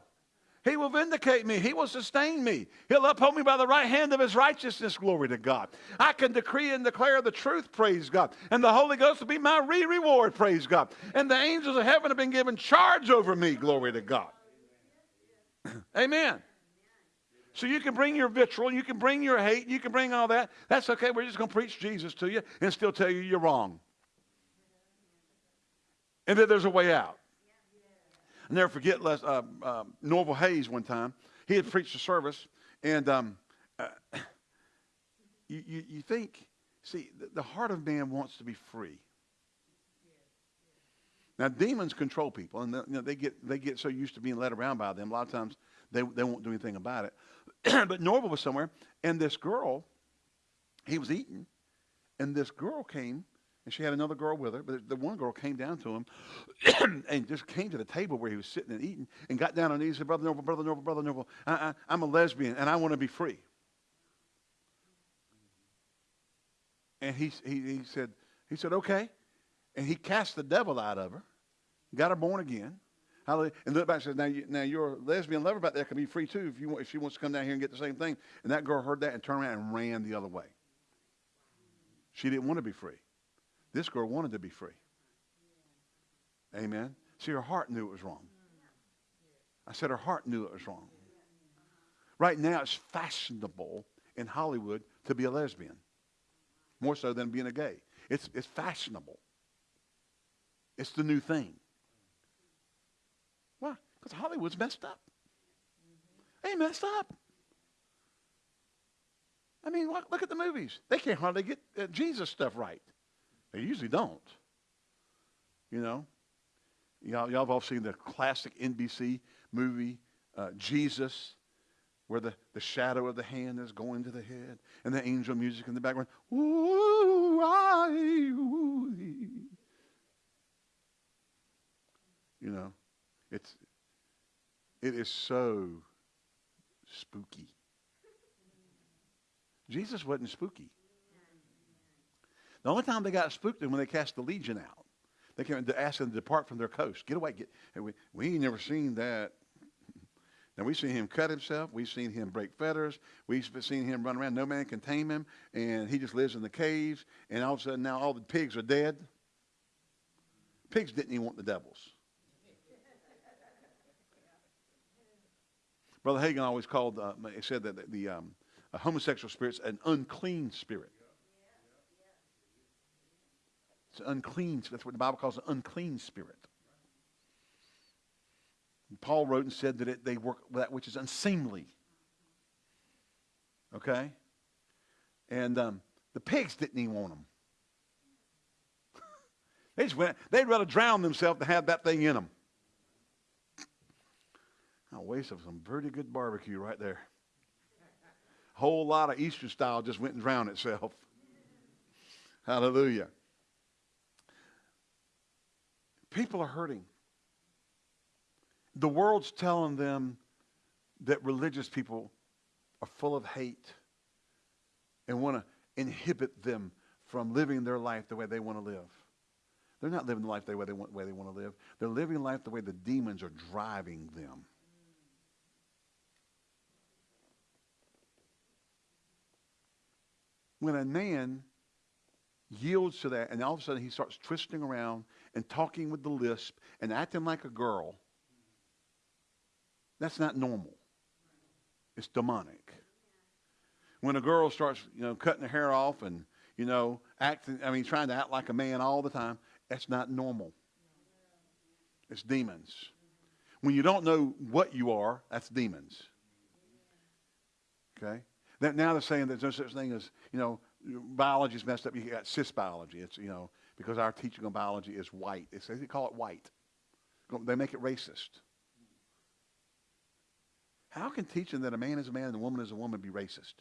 He will vindicate me. He will sustain me. He'll uphold me by the right hand of his righteousness. Glory to God. I can decree and declare the truth. Praise God. And the Holy Ghost will be my re reward. Praise God. And the angels of heaven have been given charge over me. Glory to God. [CLEARS THROAT] Amen. So you can bring your vitriol, you can bring your hate, you can bring all that. That's okay. We're just going to preach Jesus to you and still tell you you're wrong. And that there's a way out. I never forget Les, uh, uh, Norval Hayes one time. He had preached a service, and um, uh, you, you, you, think, see, the, the heart of man wants to be free. Now, demons control people, and they, you know, they, get, they get so used to being led around by them. A lot of times they, they won't do anything about it. [CLEARS THROAT] but Norval was somewhere, and this girl, he was eating, and this girl came and she had another girl with her, but the one girl came down to him [CLEARS THROAT] and just came to the table where he was sitting and eating and got down on her knees and said, Brother Norval, Brother Norval, Brother Norval, I, am a lesbian and I want to be free. And he, he, he, said, he said, okay. And he cast the devil out of her, got her born again. And looked back and said, now, you, now your lesbian lover back there can be free too if, you want, if she wants to come down here and get the same thing. And that girl heard that and turned around and ran the other way. She didn't want to be free. This girl wanted to be free. Amen. See, her heart knew it was wrong. I said her heart knew it was wrong. Right now, it's fashionable in Hollywood to be a lesbian, more so than being a gay. It's, it's fashionable. It's the new thing. Why? Because Hollywood's messed up. They messed up. I mean, look, at the movies. They can't hardly get uh, Jesus stuff right. They usually don't. You know? Y'all, y'all have all seen the classic NBC movie, uh, Jesus, where the, the shadow of the hand is going to the head, and the angel music in the background. Ooh, I, ooh. You know, it's it is so spooky. Jesus wasn't spooky. The only time they got spooked is when they cast the legion out. They came to ask them to depart from their coast. Get away. Get, we, we ain't never seen that. [LAUGHS] Now, we've seen him cut himself. We've seen him break fetters. We've seen him run around. No man can tame him. And he just lives in the caves. And all of a sudden, now all the pigs are dead. Pigs didn't even want the devils. Brother Hagin always called, uh, he said that the, the um, homosexual spirit's an unclean spirit. It's unclean. That's what the Bible calls an unclean spirit. And Paul wrote and said that it, they work that which is unseemly. Okay? And um, the pigs didn't even want them. [LAUGHS] they just went, they'd rather drown themselves to have that thing in them. A waste of some pretty good barbecue right there. A whole lot of Easter style just went and drowned itself. [LAUGHS] Hallelujah. People are hurting. The world's telling them that religious people are full of hate and want to inhibit them from living their life the way they want to live. They're not living the life the way they want, way they want to live. They're living life the way the demons are driving them. When a man yields to that, and all of a sudden he starts twisting around and talking with the lisp and acting like a girl, that's not normal. It's demonic. When a girl starts, you know, cutting her hair off and, you know, acting, I mean, trying to act like a man all the time, that's not normal. It's demons. When you don't know what you are, that's demons. Okay? That Now they're saying there's no such thing as, you know, biology's messed up. You got cis biology. It's, you know, because our teaching on biology is white. It's, they call it white. They make it racist. How can teaching that a man is a man and a woman is a woman be racist?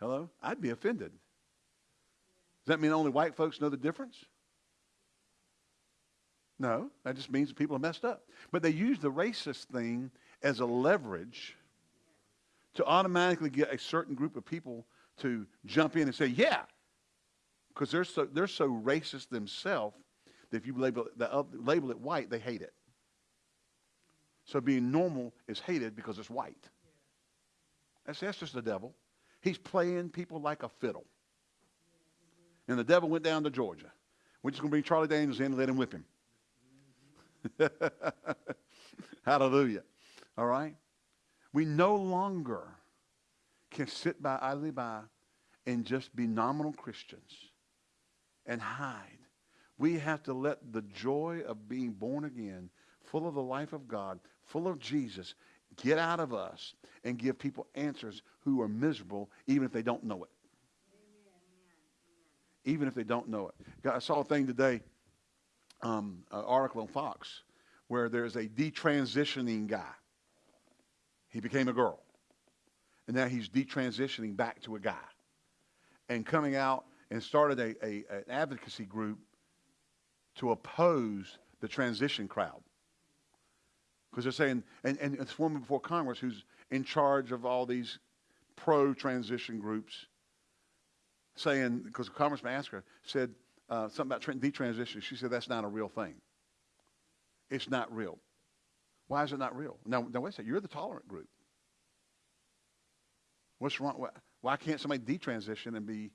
Hello? I'd be offended. Does that mean only white folks know the difference? No, that just means people are messed up. But they use the racist thing as a leverage to automatically get a certain group of people to jump in and say, yeah, because they're so, they're so racist themselves that if you label it, the, uh, label it white, they hate it. So being normal is hated because it's white. That's, that's just the devil. He's playing people like a fiddle. And the devil went down to Georgia. We're just going to bring Charlie Daniels in and let him whip him. [LAUGHS] Hallelujah. All right? We no longer can sit by idly by and just be nominal Christians and hide. We have to let the joy of being born again, full of the life of God, full of Jesus, get out of us and give people answers who are miserable even if they don't know it. Even if they don't know it. I saw a thing today, um, an article on Fox, where there's a detransitioning guy. He became a girl. And now he's detransitioning back to a guy. And coming out and started a, a, an advocacy group to oppose the transition crowd. Because they're saying, and, and this woman before Congress who's in charge of all these pro transition groups, saying, because Congressman asked her, said uh, something about detransition. She said, that's not a real thing. It's not real. Why is it not real? Now, now wait a second. You're the tolerant group. What's wrong? Why can't somebody detransition and be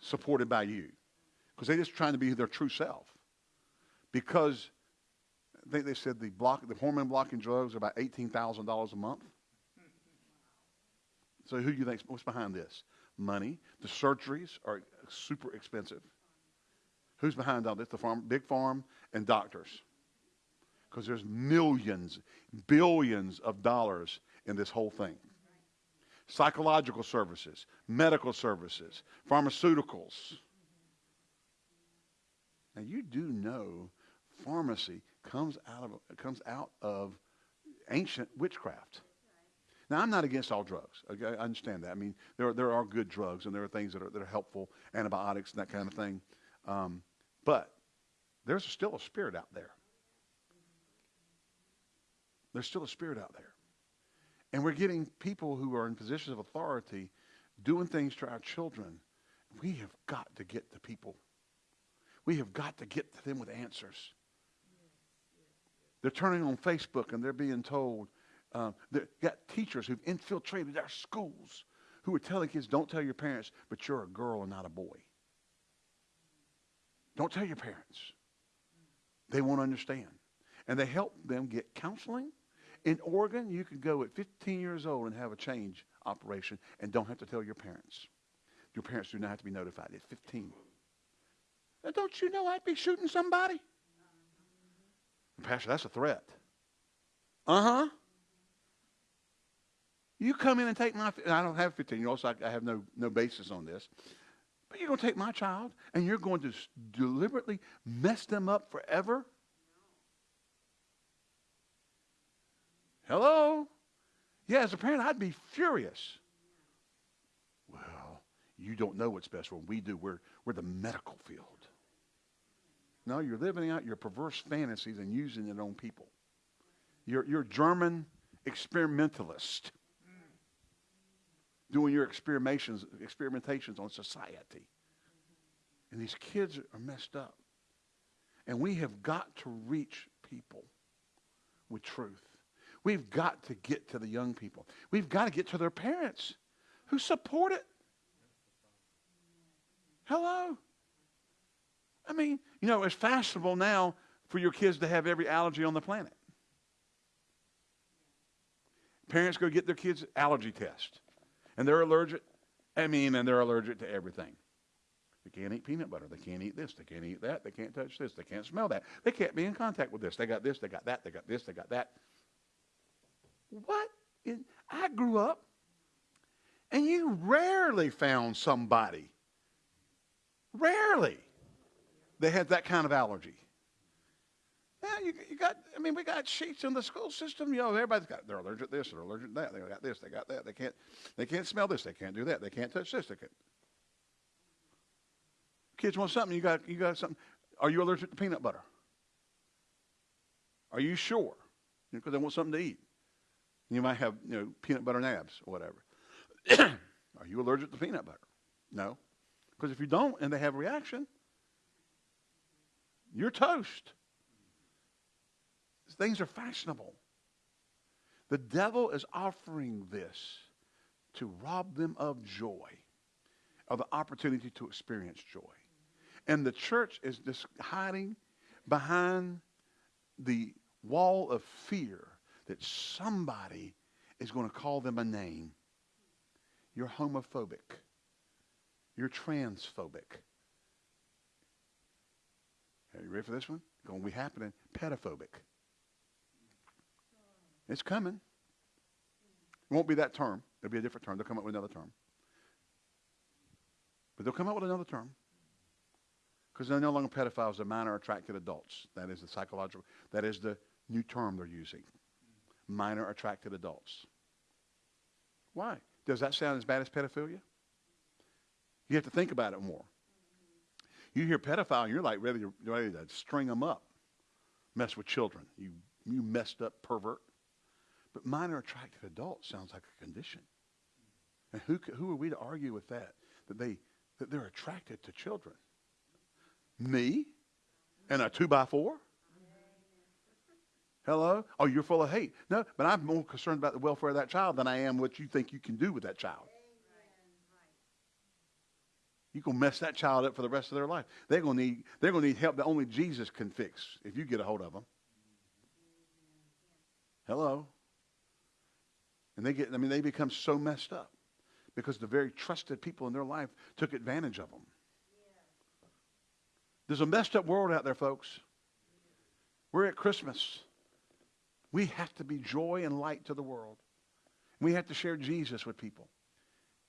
supported by you? Because they're just trying to be their true self. Because I think they said the block, the hormone blocking drugs are about eighteen thousand dollars a month. So who do you think what's behind this? Money. The surgeries are super expensive. Who's behind all this? The farm, big farm, and doctors. Because there's millions, billions of dollars in this whole thing. Psychological services, medical services, pharmaceuticals. Now you do know pharmacy comes out of comes out of ancient witchcraft. Now, I'm not against all drugs. I understand that. I mean, there are, there are good drugs and there are things that are, that are helpful, antibiotics and that kind of thing. Um, but there's still a spirit out there. There's still a spirit out there. And we're getting people who are in positions of authority doing things to our children. We have got to get to people. We have got to get to them with answers. They're turning on Facebook and they're being told, um, they've got teachers who've infiltrated our schools who are telling kids, don't tell your parents, but you're a girl and not a boy. Don't tell your parents. They won't understand. And they help them get counseling. In Oregon, you can go at 15 years old and have a change operation and don't have to tell your parents. Your parents do not have to be notified at 15. Now, don't you know I'd be shooting somebody? Pastor, that's a threat. Uh huh. You come in and take my, I don't have 15 year olds, so I, I have no, no basis on this. But you're going to take my child and you're going to deliberately mess them up forever? Hello? Yeah, as a parent, I'd be furious. Well, you don't know what's best for them. We do. We're, we're the medical field. No, you're living out your perverse fantasies and using it on people. You're, you're German experimentalist doing your experimentations, experimentations on society. And these kids are messed up. And we have got to reach people with truth. We've got to get to the young people. We've got to get to their parents who support it. Hello? I mean, you know, it's fashionable now for your kids to have every allergy on the planet. Parents go get their kids' allergy test and they're allergic. I mean, and they're allergic to everything. They can't eat peanut butter. They can't eat this. They can't eat that. They can't touch this. They can't smell that. They can't be in contact with this. They got this. They got that. They got this. They got that. What? I grew up, and you rarely found somebody, rarely, they had that kind of allergy. Yeah, you, you got, I mean, we got sheets in the school system. You know, everybody's got, they're allergic to this, they're allergic to that, they got this, they got that. They can't, they can't smell this, they can't do that, they can't touch this, they can't. Kids want something, you got, you got something. Are you allergic to peanut butter? Are you sure? Because you know, they want something to eat. You might have, you know, peanut butter nabs or whatever. [COUGHS] Are you allergic to peanut butter? No. Because if you don't and they have a reaction, you're toast. Things are fashionable. The devil is offering this to rob them of joy, of the opportunity to experience joy. And the church is just hiding behind the wall of fear that somebody is going to call them a name. You're homophobic. You're transphobic. Are you ready for this one? Going to be happening. Pedophobic. It's coming. It won't be that term. It'll be a different term. They'll come up with another term. But they'll come up with another term. Because they're no longer pedophiles, they're minor attracted adults. That is the psychological, that is the new term they're using. Minor attracted adults. Why? Does that sound as bad as pedophilia? You have to think about it more. You hear pedophile, and you're like ready to, ready to string them up, mess with children. You, you messed up pervert. But minor attracted adults sounds like a condition. And who, who are we to argue with that? That, they, that they're attracted to children. Me? And a two by four? Hello? Oh, you're full of hate. No, but I'm more concerned about the welfare of that child than I am what you think you can do with that child. You're going to mess that child up for the rest of their life. They're to need, they're going to need help that only Jesus can fix if you get a hold of them. Hello. And they get, I mean, they become so messed up because the very trusted people in their life took advantage of them. There's a messed up world out there, folks. We're at Christmas. We have to be joy and light to the world. We have to share Jesus with people.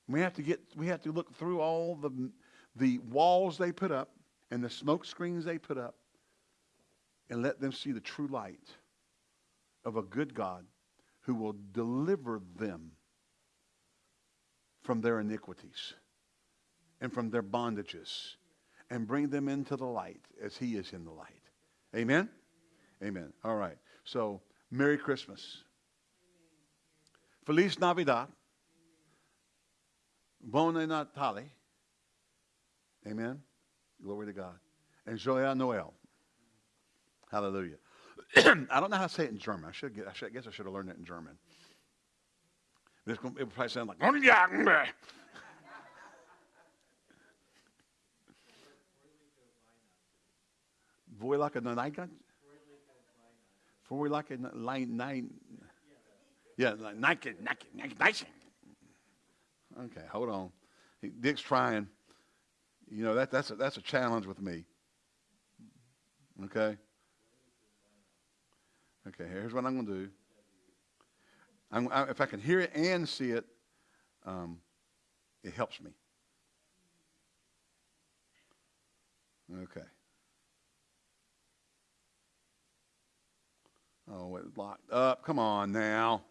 We have to get we have to look through all the the walls they put up and the smoke screens they put up and let them see the true light of a good God who will deliver them from their iniquities and from their bondages and bring them into the light as he is in the light. Amen? Amen. All right. So, Merry Christmas. Feliz Navidad. Buon Natale. Amen. Glory to God. And Joyeux Noel. Hallelujah. [CLEARS THROAT] I don't know how to say it in German. I should get, I, should, I guess I should have learned it in German. It would probably sound like Naigan? Voilaka Nine. Yeah, like Nike, Nike, Nike, Okay, hold on. Dick's trying. You know, that, that's, a, that's a challenge with me. Okay? Okay, here's what I'm going to do. I, if I can hear it and see it, um, it helps me. Okay. Oh, it's locked up. Come on now.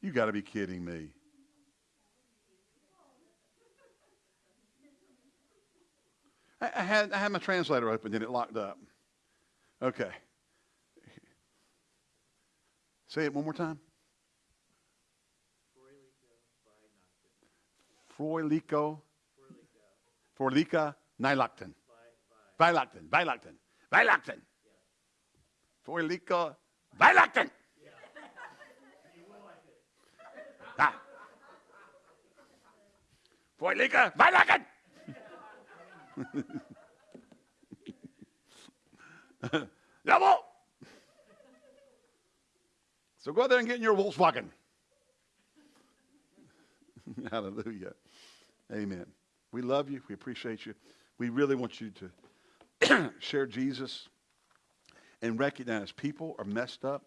You got to be kidding me. I, I, had, I had my translator open and it locked up. Okay. Say it one more time. Froilico. Forlica Nylacton. Weilacton. Weilacton. Weilacton. Forlico Weilacton. Ah. Forlica Weilacton. Jawohl. [LAUGHS] So go out there and get in your Volkswagen. [LAUGHS] Hallelujah. Amen. We love you. We appreciate you. We really want you to [CLEARS THROAT] share Jesus and recognize people are messed up.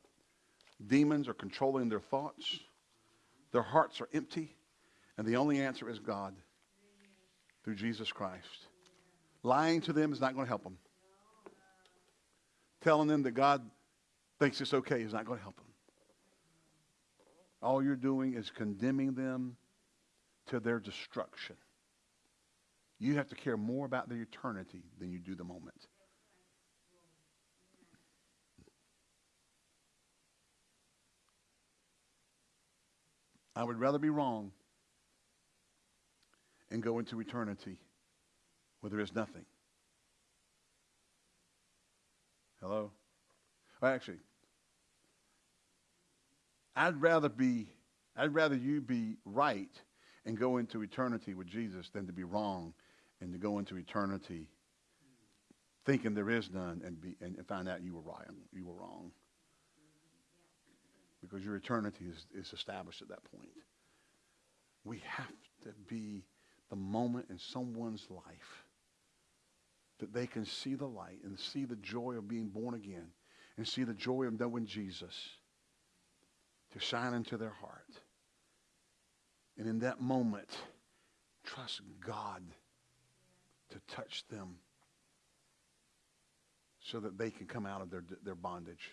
Demons are controlling their thoughts. Their hearts are empty. And the only answer is God through Jesus Christ. Lying to them is not going to help them. Telling them that God thinks it's okay is not going to help them. All you're doing is condemning them to their destruction. You have to care more about their eternity than you do the moment. I would rather be wrong and go into eternity where there is nothing. Hello? Actually, I'd rather be, I'd rather you be right and go into eternity with Jesus than to be wrong and to go into eternity thinking there is none and, be, and find out you were right, you were wrong. Because your eternity is, is established at that point. We have to be the moment in someone's life that they can see the light and see the joy of being born again and see the joy of knowing Jesus to shine into their heart. And in that moment, trust God to touch them so that they can come out of their, their bondage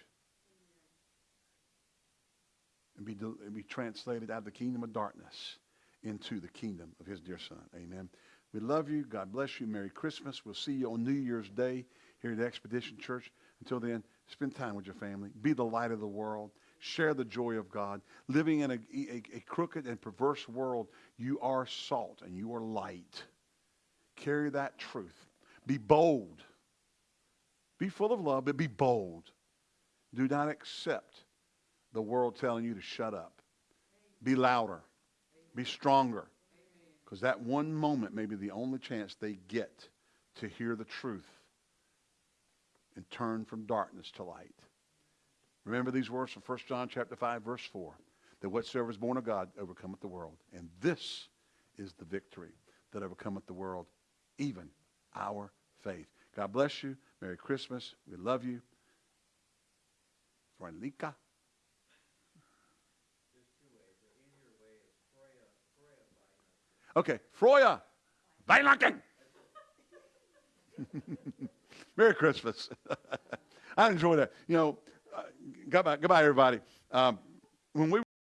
and be, be translated out of the kingdom of darkness into the kingdom of his dear son. Amen. We love you. God bless you. Merry Christmas. We'll see you on New Year's Day here at Expedition Church. Until then, spend time with your family. Be the light of the world. Share the joy of God. Living in a, a, a crooked and perverse world, you are salt and you are light. Carry that truth. Be bold. Be full of love, but be bold. Do not accept the world telling you to shut up. Be louder. Be stronger. Because that one moment may be the only chance they get to hear the truth and turn from darkness to light. Remember these words from 1 John chapter 5, verse 4, that whatsoever is born of God overcometh the world. And this is the victory that overcometh the world, even our faith. God bless you. Merry Christmas. We love you. Franlika. Okay, Froya. Weihnachten. [LAUGHS] Merry Christmas. [LAUGHS] I enjoy that. You know, uh, goodbye, goodbye, everybody. Um, when we